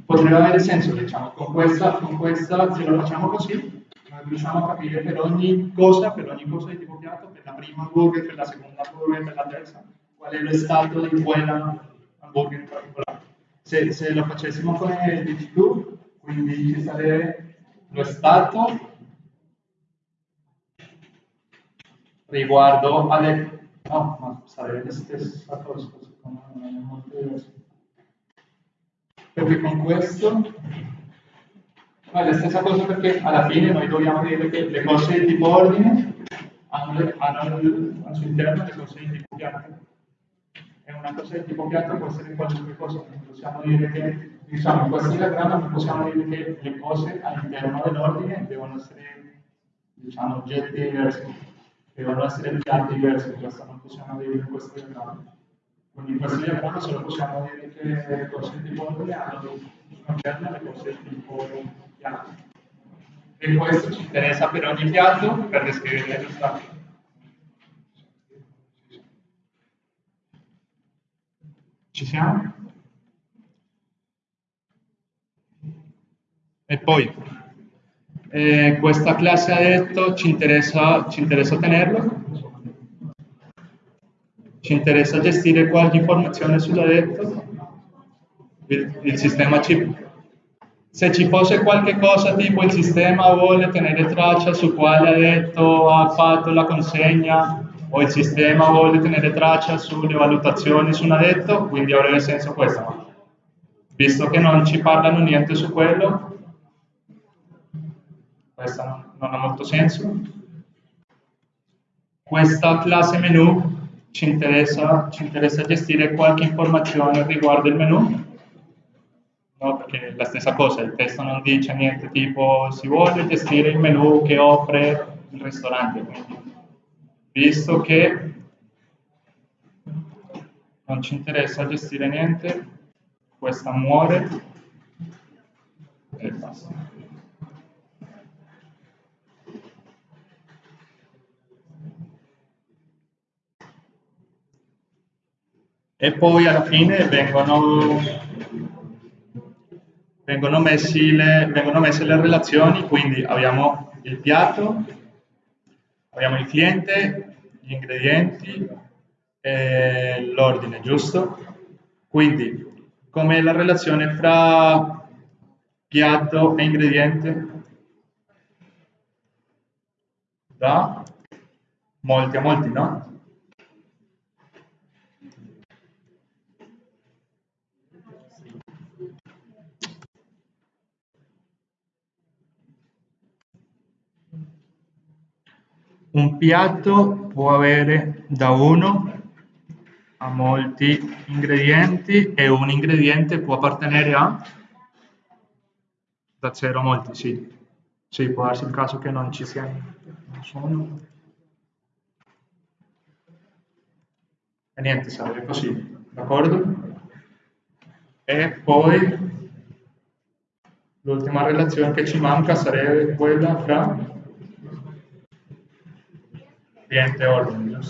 Potrebbe avere senso, diciamo, con questa, con questa, se lo facciamo così, riusciamo a capire per ogni cosa, per ogni cosa di tipo piatto, per la prima hamburger, per la seconda hamburger, per la terza, qual è lo stato di quella hamburger in particolare. Se, se lo facessimo come dici tu, quindi ci sarebbe lo stato riguardo alle... no, ma sarebbe la stessa cosa, secondo me è molto diverso. Perché con questo è la stessa cosa perché alla fine noi dobbiamo dire che le cose di tipo ordine hanno, hanno al suo interno le cose di tipo piatto. E una cosa di tipo piatto può essere qualunque cosa, possiamo dire che diciamo, in questo diagramma possiamo dire che le cose all'interno dell'ordine devono essere diciamo, oggetti diversi, devono essere piatti diversi, questo non possiamo dire in questo diagramma. Quindi in questo diagramma solo possiamo dire che le cose tipo ordine hanno concerno le cose tipo piatto. E questo ci interessa per ogni piatto per descrivere lo stato. Ci siamo? E poi, eh, questa classe ha detto ci interessa, ci interessa tenerlo, ci interessa gestire qualche informazione sull'addetto, il, il sistema chip. Se ci fosse qualche cosa tipo il sistema vuole tenere traccia su quale addetto ha fatto la consegna o il sistema vuole tenere traccia sulle valutazioni su un addetto, quindi avrebbe senso questo. Visto che non ci parlano niente su quello, questa non, non ha molto senso. Questa classe menu ci interessa, ci interessa gestire qualche informazione riguardo il menu, no? perché è la stessa cosa, il testo non dice niente tipo si vuole gestire il menu che offre il ristorante, quindi visto che non ci interessa gestire niente, questa muore e basta. E poi alla fine vengono, vengono, le, vengono messe le relazioni, quindi abbiamo il piatto, abbiamo il cliente, gli ingredienti e l'ordine, giusto? Quindi, com'è la relazione fra piatto e ingrediente? Da molti a molti, no? Un piatto può avere da uno a molti ingredienti e un ingrediente può appartenere a da zero a molti, sì. Sì, può darsi il caso che non ci siano. Non sono. E niente, sarebbe così, d'accordo? E poi l'ultima relazione che ci manca sarebbe quella fra cliente o alunno.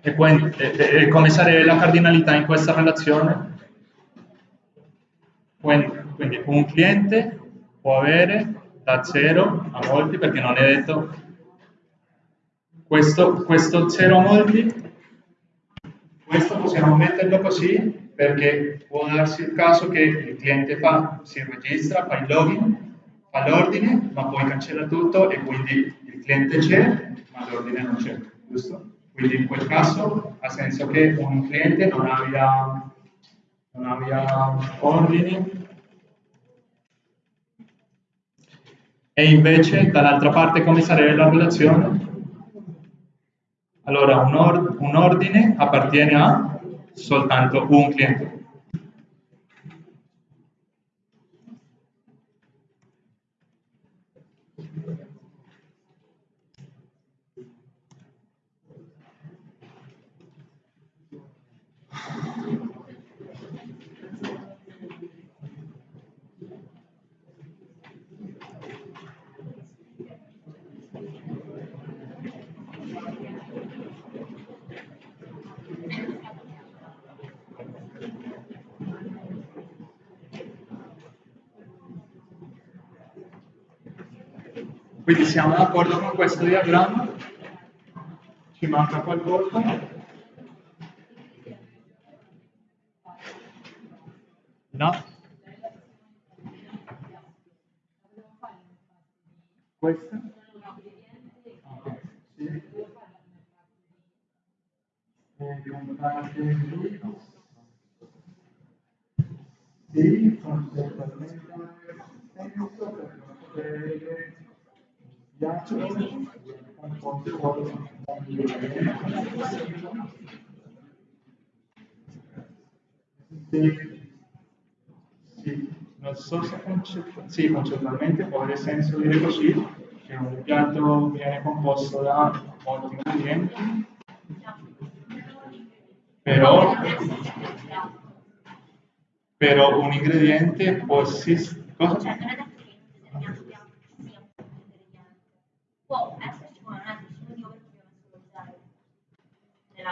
E, poi, e, e come sarebbe la cardinalità in questa relazione? Quindi un cliente può avere da 0 a molti, perché non è detto questo 0 a molti questo possiamo metterlo così perché può darsi il caso che il cliente fa, si registra, fa il login, fa l'ordine, ma poi cancella tutto e quindi il cliente c'è, ma l'ordine non c'è, giusto? Quindi in quel caso ha senso che un cliente non abbia, non abbia ordini E invece dall'altra parte come sarebbe la relazione? Allora un, or un ordine appartiene a soltanto un cliente. Quindi siamo d'accordo con questo diagramma? Ci manca qualcosa? No? Questa? Okay. Sì. Sì, concettualmente senso per poter sì, non so se concettu sì, concettualmente può avere senso dire così, che un piatto viene composto da molti ingredienti, però, però un ingrediente può esistere...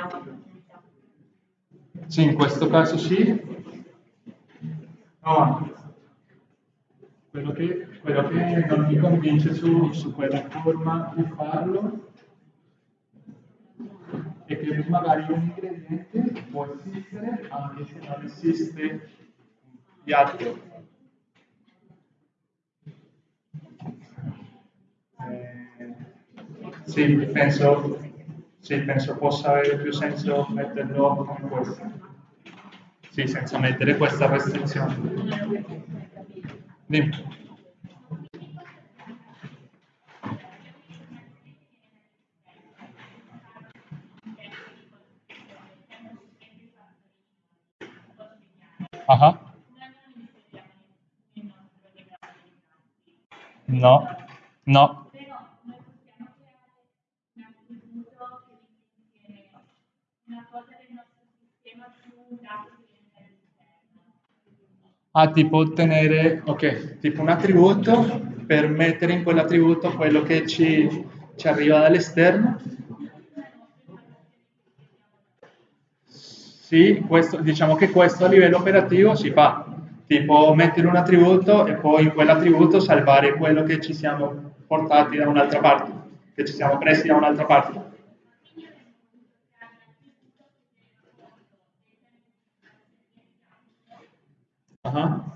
Cosa? Sì, in questo caso sì. No, quello che, quello che non mi convince su, su quella forma di farlo è che magari un ingrediente può esistere anche se non esiste piatto. Eh, sì, penso sì, penso possa avere più senso metterlo come questo. Sì, senza mettere questa restrizione. Dimmi. Uh No, no. Ah, tipo ottenere, ok, tipo un attributo per mettere in quell'attributo quello che ci, ci arriva dall'esterno. Sì, questo, diciamo che questo a livello operativo si fa, tipo mettere un attributo e poi in quell'attributo salvare quello che ci siamo portati da un'altra parte, che ci siamo presi da un'altra parte. Uh-huh.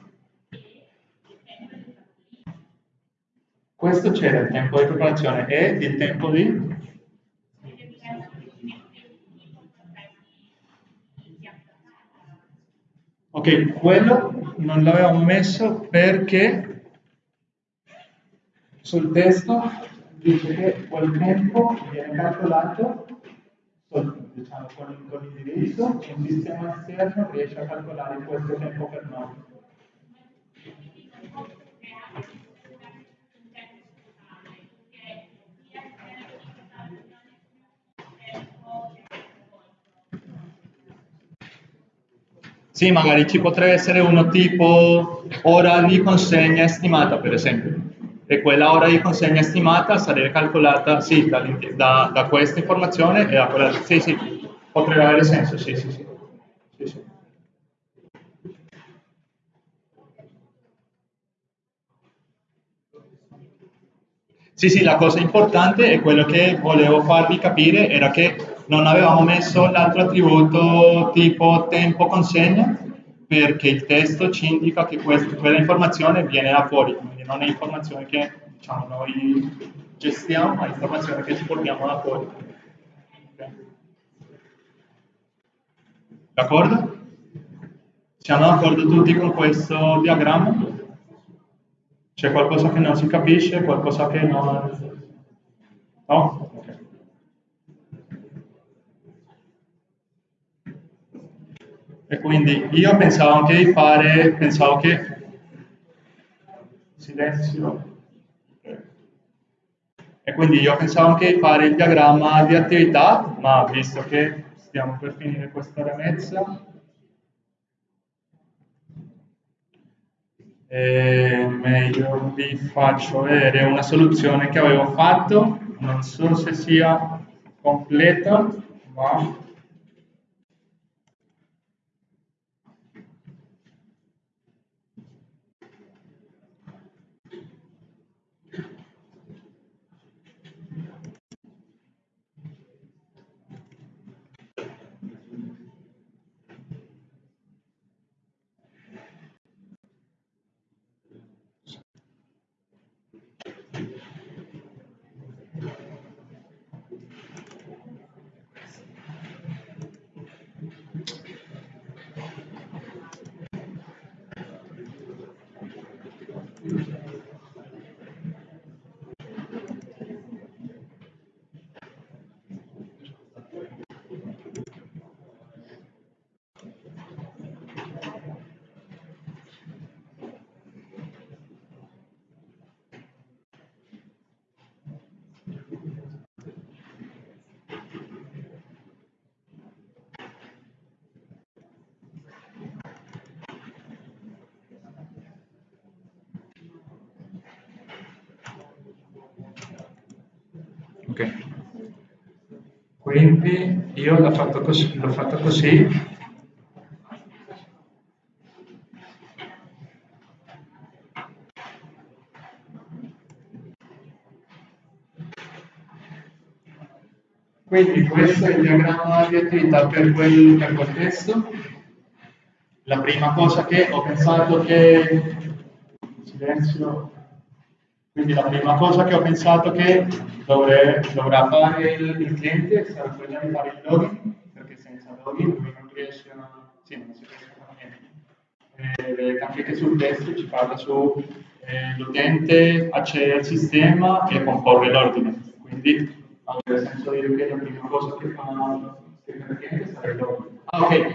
Questo c'era il tempo di preparazione e il tempo di... Ok, quello non l'avevamo messo perché sul testo dice che quel tempo viene calcolato diciamo, con, con l'indirizzo, un sistema esterno riesce a calcolare questo tempo per noi. Sì, magari ci potrebbe essere uno tipo ora di consegna stimata, per esempio e quella ora di consegna stimata sarebbe calcolata sì, da, da, da, questa informazione e da quella... Sì, sì, Potrebbe avere senso, sì, sì, sì. sì, sì. Sì, sì, la cosa importante è quello che volevo farvi capire era che non avevamo messo l'altro attributo tipo tempo consegna perché il testo ci indica che questa, quella informazione viene da fuori, non è informazione che diciamo, noi gestiamo, ma è informazione che ci portiamo da fuori. Okay. D'accordo? Siamo d'accordo tutti con questo diagramma? C'è qualcosa che non si capisce, qualcosa che non... No? E quindi io pensavo anche di fare, pensavo che... Silenzio. E quindi io pensavo anche di fare il diagramma di attività, ma visto che stiamo per finire questa eh, meglio vi faccio vedere una soluzione che avevo fatto, non so se sia completa, ma quindi io l'ho fatto così, fatto così Quindi questo è il diagramma di attività per quel, per quel testo. La prima cosa che ho pensato che... Silenzio. Quindi la prima cosa che ho pensato che dovre, dovrà fare il, il, cliente sarà quella di fare il login, perché senza login lui non riesce a... Sì, non si riesce a fare niente. Eh, che sul testo ci parla su eh, l'utente accede al sistema e comporre l'ordine. Quindi avrebbe senso dire che la prima cosa che fa il cliente sarà il login. Ah, ok.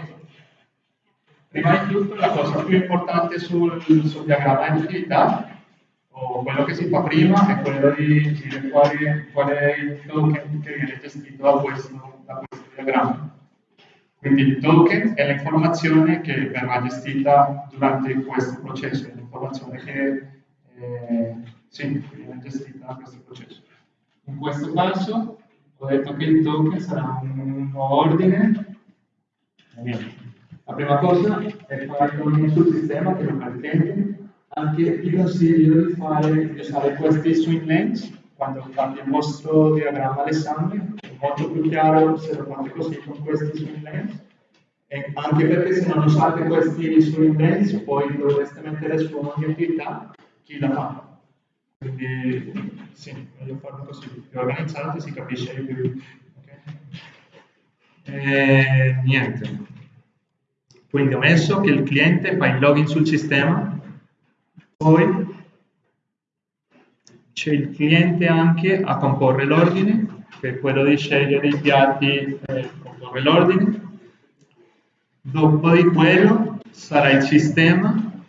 Prima di tutto la cosa più importante sul, sul diagramma di utilità quello che si fa prima è quello di dire quale, qual è il token che viene gestito da questo, da questo diagramma. Quindi il token è l'informazione che verrà gestita durante questo processo, l'informazione che eh, sì, viene gestita da questo processo. In questo caso ho detto che il token sarà un nuovo ordine. La prima cosa è fare un sistema che non è anche vi consiglio di, fare, di usare questi swing lanes quando fate il vostro diagramma d'esame, è molto più chiaro se lo fate così con questi swing lanes, e anche perché se non usate questi swing lanes poi dovreste mettere su ogni attività chi la fa. Quindi sì, meglio farlo così, più organizzato si capisce di più. Okay? E, niente. Quindi ho messo che il cliente fa il login sul sistema poi c'è il cliente anche a comporre l'ordine, che è quello di scegliere i piatti e comporre l'ordine. Dopo di quello sarà il sistema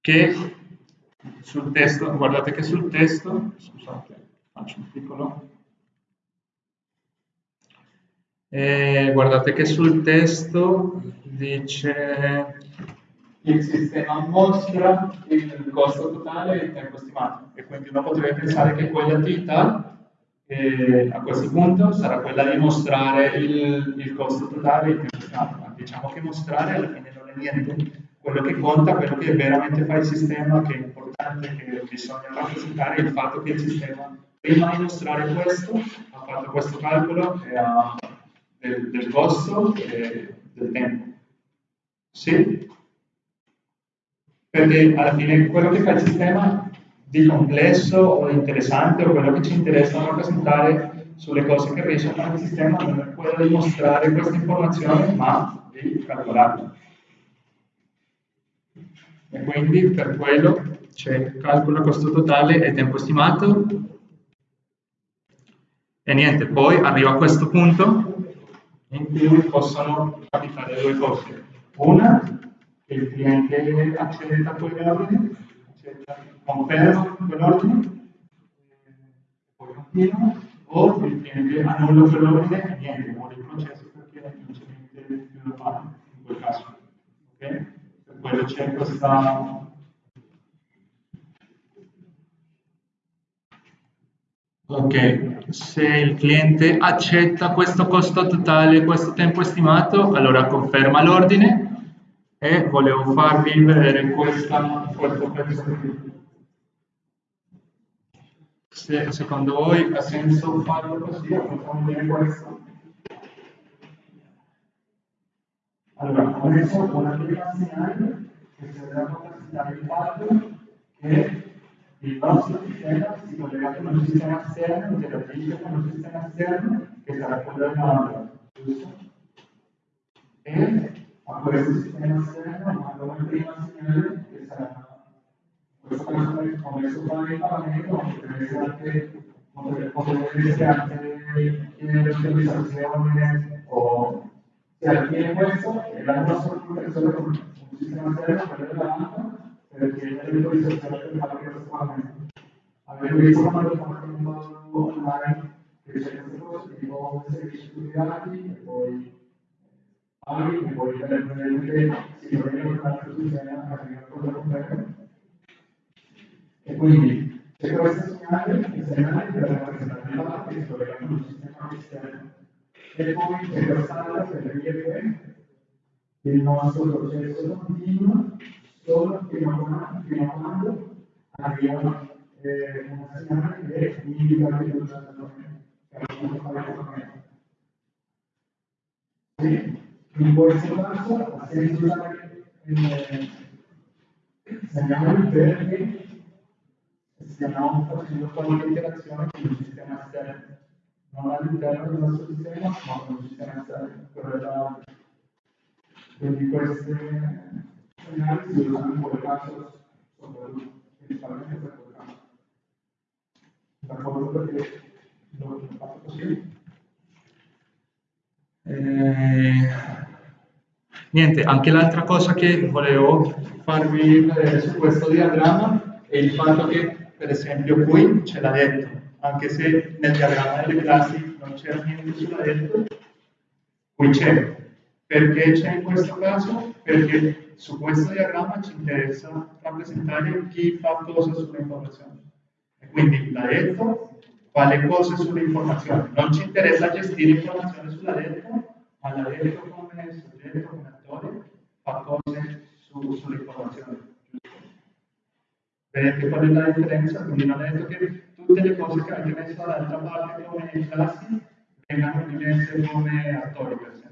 che sul testo, guardate che sul testo, scusate, faccio un piccolo, eh, guardate che sul testo dice il sistema mostra il costo totale e il tempo stimato e quindi uno potrebbe pensare che quell'attività E a questo punto sarà quella di mostrare il, il costo totale il tempo Diciamo che mostrare alla fine non è niente, quello che conta, quello che veramente fa il sistema, che è importante, che bisogna rappresentare, è il fatto che il sistema prima di mostrare questo ha fatto questo calcolo ha, del, del costo e del tempo. Sì? Perché alla fine quello che fa il sistema di complesso o interessante o quello che ci interessa rappresentare sulle cose che fare il sistema non è quello di mostrare questa informazione ma di calcolarla. E quindi per quello c'è calcolo costo totale e tempo stimato e niente, poi arriva a questo punto in cui possono capitare due cose. Una, il cliente accetta quell'ordine, conferma quell'ordine, poi continua, o il cliente annulla quell'ordine e niente, muore il processo perché non c'è niente più da fare in quel caso. Okay? Per quello c'è questa Ok, se il cliente accetta questo costo totale, questo tempo estimato, allora conferma l'ordine e volevo farvi vedere questa, questo pezzo qui. Se secondo voi ha senso farlo così, vedere questo. Allora, ho messo una segnale che serve a rappresentare il fatto che il nostro sistema si collega con un sistema esterno, interagisce con un sistema esterno che sarà quello dell'altro, giusto? E a questo sistema esterno manda una prima segnale che sarà questo caso ho messo qua il paramento, potrebbe essere anche potrebbe essere anche l'autorizzazione o se alla questo è la nostra comunicazione con un sistema esterno, quello dell'altro, perché è l'autorizzazione per fare questo pagamento. Avevo visto quando fatto online che c'è queste cose, tipo servizi sui dati e poi paghi e poi eventualmente si collega con un altro sistema che arriva a cosa completa. E quindi c'è questo segnale, il segnale per i dati che si collega con un sistema esterno. E poi c'è quest'altra per dire che il nostro processo continua solo fino a, fino a quando arriva eh, una segnale che indica che non c'è sì, in questo caso ha senso usare il perché stiamo facendo qualche interazione con il sistema esterno, non all'interno del nostro sistema, ma con il sistema esterno, quello dell'altro. Quindi queste segnali si usano in quel caso soprattutto, principalmente per quel caso. D'accordo perché l'ho fatto così. Eh, niente, anche l'altra cosa che volevo farvi vedere su questo diagramma è il fatto che, per esempio, qui ce l'ha detto, anche se nel diagramma delle classi non c'era niente sulla detto, qui c'è. Perché c'è in questo caso? Perché su questo diagramma ci interessa rappresentare chi fa cosa sulle informazioni. E quindi l'ha detto fa le cose sulle informazioni. Non ci interessa gestire informazioni sulla detto, ma l'ha detto come soggetto, come fa cose su, sulle informazioni. Vedete qual è la differenza? Quindi non è detto che tutte le cose che avete messo dall'altra parte come classi vengano dimesse come attori, per esempio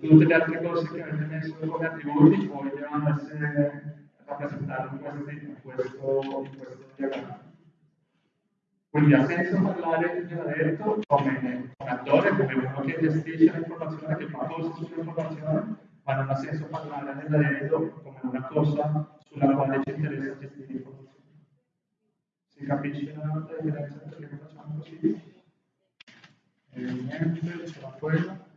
tutte le altre cose che avete messo come attributi poi devono essere rappresentate in questo, questo, questo diagramma. Quindi ha senso parlare di detto come un attore, come uno che gestisce l'informazione, che fa cose sull'informazione, ma non ha senso parlare dell'aereo come una cosa sulla quale ci interessa gestire l'informazione. Si capisce la differenza perché facciamo così? E niente, c'era quello.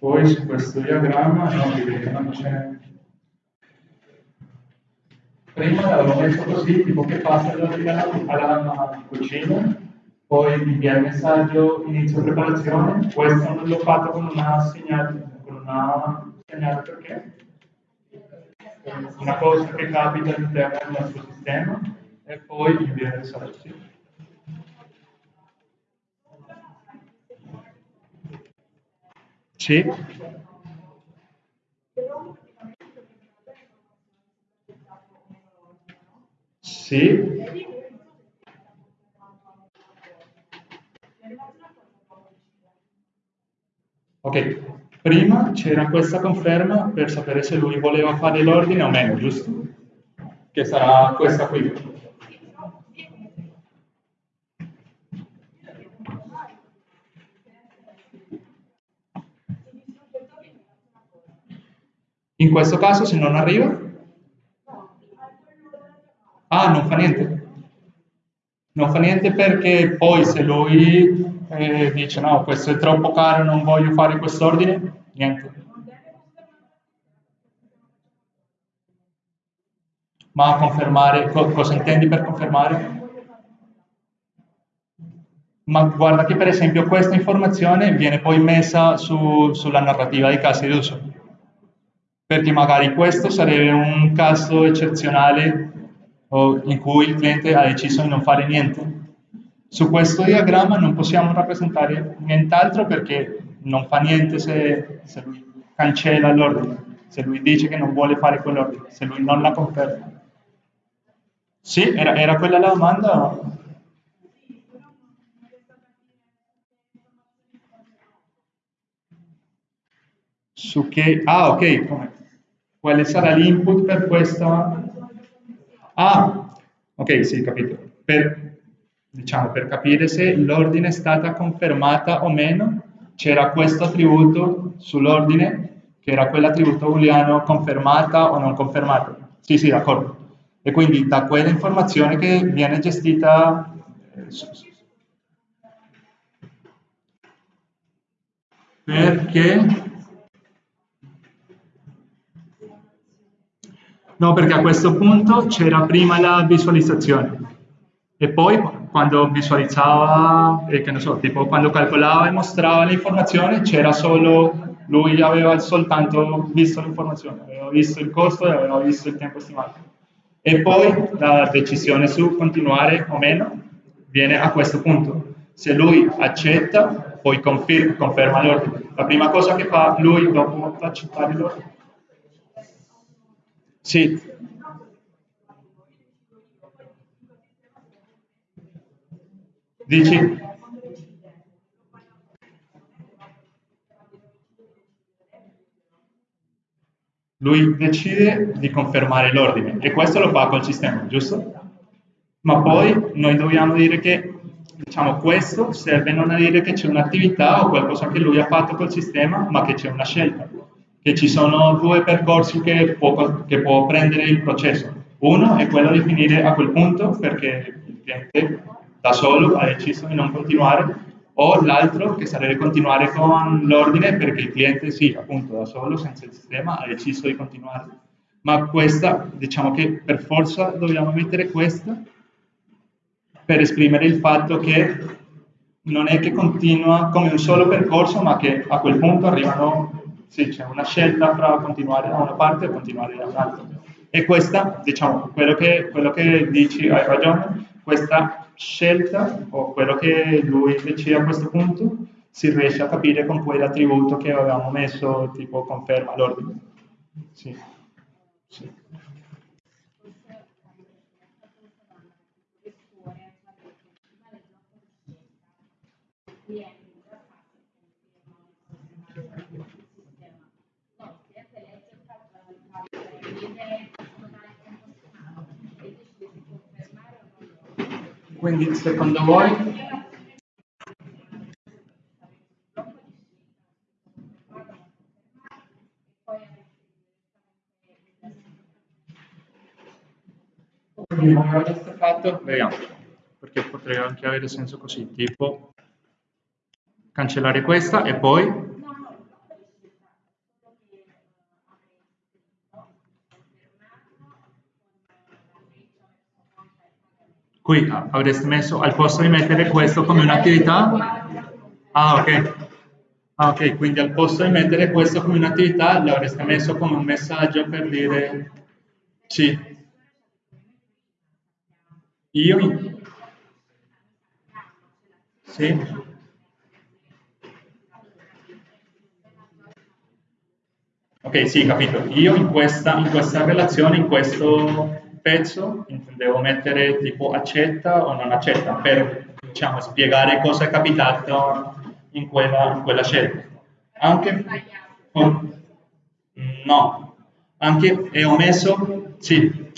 Poi su questo diagramma no, vedete, non c'è. Prima l'avevo messo così, tipo che passa dall'ordine alla cucina, poi invia il messaggio, inizio preparazione, questo non l'ho fatto con una segnale, con una segnale perché una cosa che capita all'interno del nostro sistema e poi invia il messaggio. Sì. Sì. Ok, prima c'era questa conferma per sapere se lui voleva fare l'ordine o meno, giusto? Che sarà questa qui. In questo caso se non arriva? Ah, non fa niente. Non fa niente perché poi se lui e dice no, questo è troppo caro, non voglio fare quest'ordine, niente. Ma confermare, cosa intendi per confermare? Ma guarda che per esempio questa informazione viene poi messa su, sulla narrativa dei casi d'uso, perché magari questo sarebbe un caso eccezionale in cui il cliente ha deciso di non fare niente su questo diagramma non possiamo rappresentare nient'altro perché non fa niente se, se lui cancella l'ordine, se lui dice che non vuole fare quell'ordine, se lui non la conferma. Sì, era, era quella la domanda? Su che... Ah, ok. Quale sarà l'input per questa... Ah, ok, sì, capito. Per, diciamo, per capire se l'ordine è stata confermata o meno, c'era questo attributo sull'ordine, che era quell'attributo booleano confermata o non confermata. Sì, sì, d'accordo. E quindi da quella informazione che viene gestita... Perché... No, perché a questo punto c'era prima la visualizzazione e poi quando visualizzava, eh, che ne so, tipo quando calcolava e mostrava l'informazione, c'era solo, lui aveva soltanto visto l'informazione, aveva visto il costo e aveva visto il tempo stimato. E poi la decisione su continuare o meno viene a questo punto. Se lui accetta, poi confer conferma l'ordine. La prima cosa che fa lui dopo accettare l'ordine. Sì, Dici? Lui decide di confermare l'ordine e questo lo fa col sistema, giusto? Ma poi noi dobbiamo dire che diciamo, questo serve non a dire che c'è un'attività o qualcosa che lui ha fatto col sistema, ma che c'è una scelta, che ci sono due percorsi che può, che può prendere il processo. Uno è quello di finire a quel punto perché il cliente da solo ha deciso di non continuare o l'altro che sarebbe continuare con l'ordine perché il cliente sì, appunto da solo, senza il sistema, ha deciso di continuare. Ma questa, diciamo che per forza dobbiamo mettere questa per esprimere il fatto che non è che continua come un solo percorso, ma che a quel punto arrivano, sì, c'è una scelta fra continuare da una parte e continuare da un'altra. E questa, diciamo, quello che, quello che dici, hai ragione, questa scelta o quello che lui decide a questo punto si riesce a capire con quell'attributo che avevamo messo tipo conferma l'ordine. Sì. sì. Quindi secondo voi fatto? Vediamo, perché potrebbe anche avere senso così, tipo cancellare questa e poi Qui avreste messo, al posto di mettere questo come un'attività, ah ok, ah ok, quindi al posto di mettere questo come un'attività l'avreste messo come un messaggio per dire sì. Io? Sì. Ok, sì, capito. Io in questa, in questa relazione, in questo pezzo devo mettere tipo accetta o non accetta per diciamo, spiegare cosa è capitato in quella, in quella scelta. Anche, oh, no, anche è omesso, sì,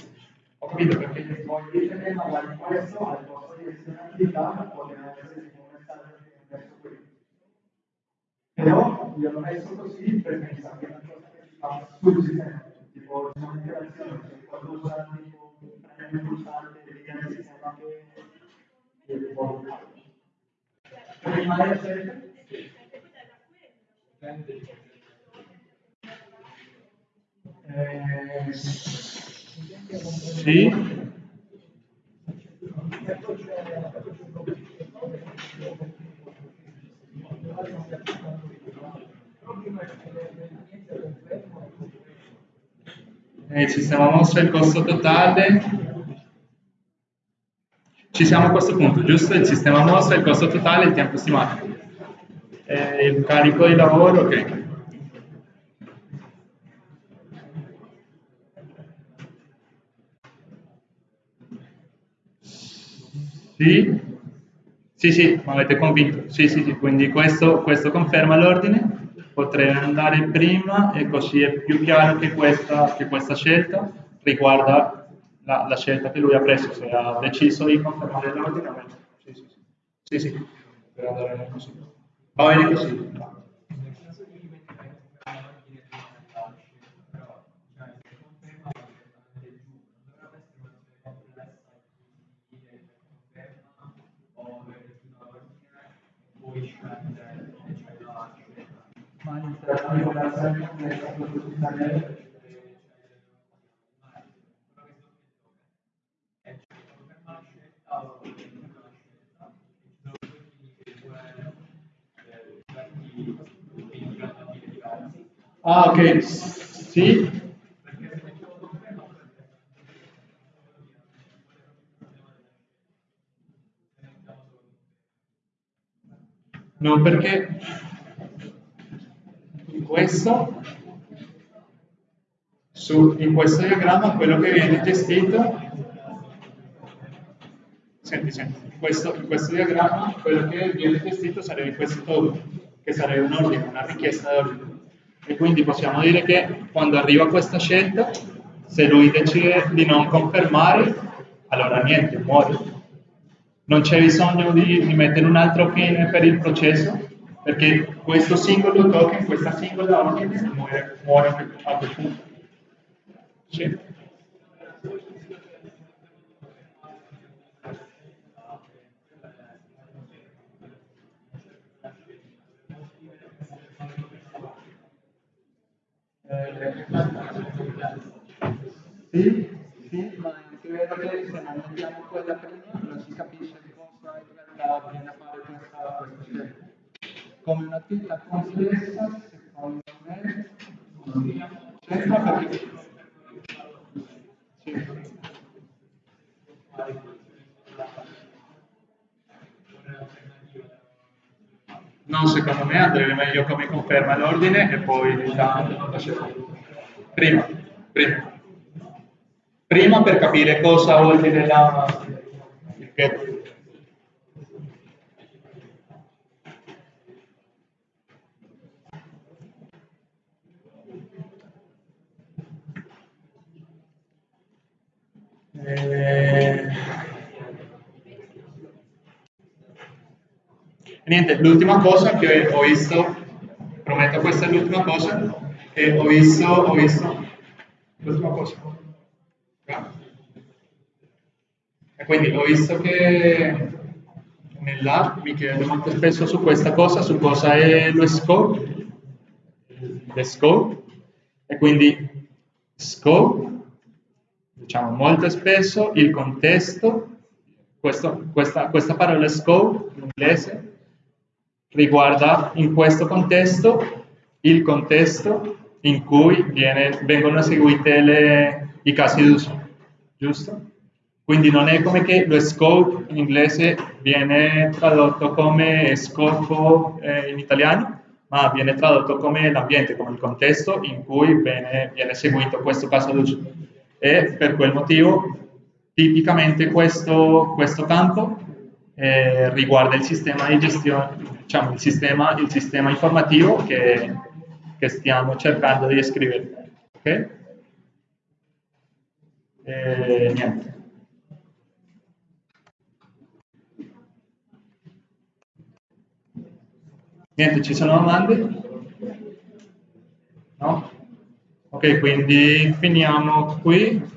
ho capito perché poi dire magari questo al posto di un'attività potrebbe essere tipo un messaggio ho messo qui. Però io l'ho messo così per pensare che è una cosa che si fa sul sistema, tipo un'interazione, qualcosa tipo importante eh, sì. Eh, il sistema mostra il costo totale ci siamo a questo punto, giusto? Il sistema mostra il costo totale il tempo stimato. Eh, il carico di lavoro, ok. Sì? Sì, sì, mi avete convinto. Sì, sì, sì, quindi questo, questo conferma l'ordine. Potrei andare prima e così è più chiaro che questa, che questa scelta riguarda la, la, scelta che lui ha preso, se ha deciso di confermare l'ordinamento. Sì, sì, sì, sì, sì, per andare così. Va bene così. Ma all'interno della Ah, ok, sì. No, perché in questo, su, in questo diagramma quello che viene gestito, senti, senti, in questo, in questo diagramma quello che viene gestito sarebbe questo che sarebbe un ordine, una richiesta d'ordine. E quindi possiamo dire che quando arriva questa scelta, se lui decide di non confermare, allora niente, muore. Non c'è bisogno di, di mettere un altro fine per il processo, perché questo singolo token, questa singola ordine, muore, muore a quel punto. Sì. Sì, sì, ma è anche vero che se non mettiamo quella prima non si capisce cosa in realtà viene a fare questa, questa scelta. Come un'attività complessa, secondo me, c'entra perché... secondo me andrebbe meglio come conferma l'ordine e poi diciamo la scelta. Prima, prima. Prima per capire cosa vuol dire la... Che... Eh... Niente, l'ultima cosa che ho visto, prometto questa è l'ultima cosa, che ho visto, ho visto, l'ultima cosa. E quindi ho visto che nell'app mi chiedo molto spesso su questa cosa, su cosa è lo scope, le scope, e quindi scope, diciamo molto spesso il contesto, questo, questa, questa parola scope in inglese riguarda in questo contesto il contesto in cui viene, vengono eseguite le, i casi d'uso, giusto? Quindi non è come che lo scope in inglese viene tradotto come scopo eh, in italiano, ma viene tradotto come l'ambiente, come il contesto in cui viene, viene eseguito questo caso d'uso. E per quel motivo, tipicamente questo, questo campo eh, riguarda il sistema di gestione, diciamo il sistema, il sistema informativo che, che stiamo cercando di descrivere. Ok? Eh, niente. Niente, ci sono domande? No? Ok, quindi finiamo qui.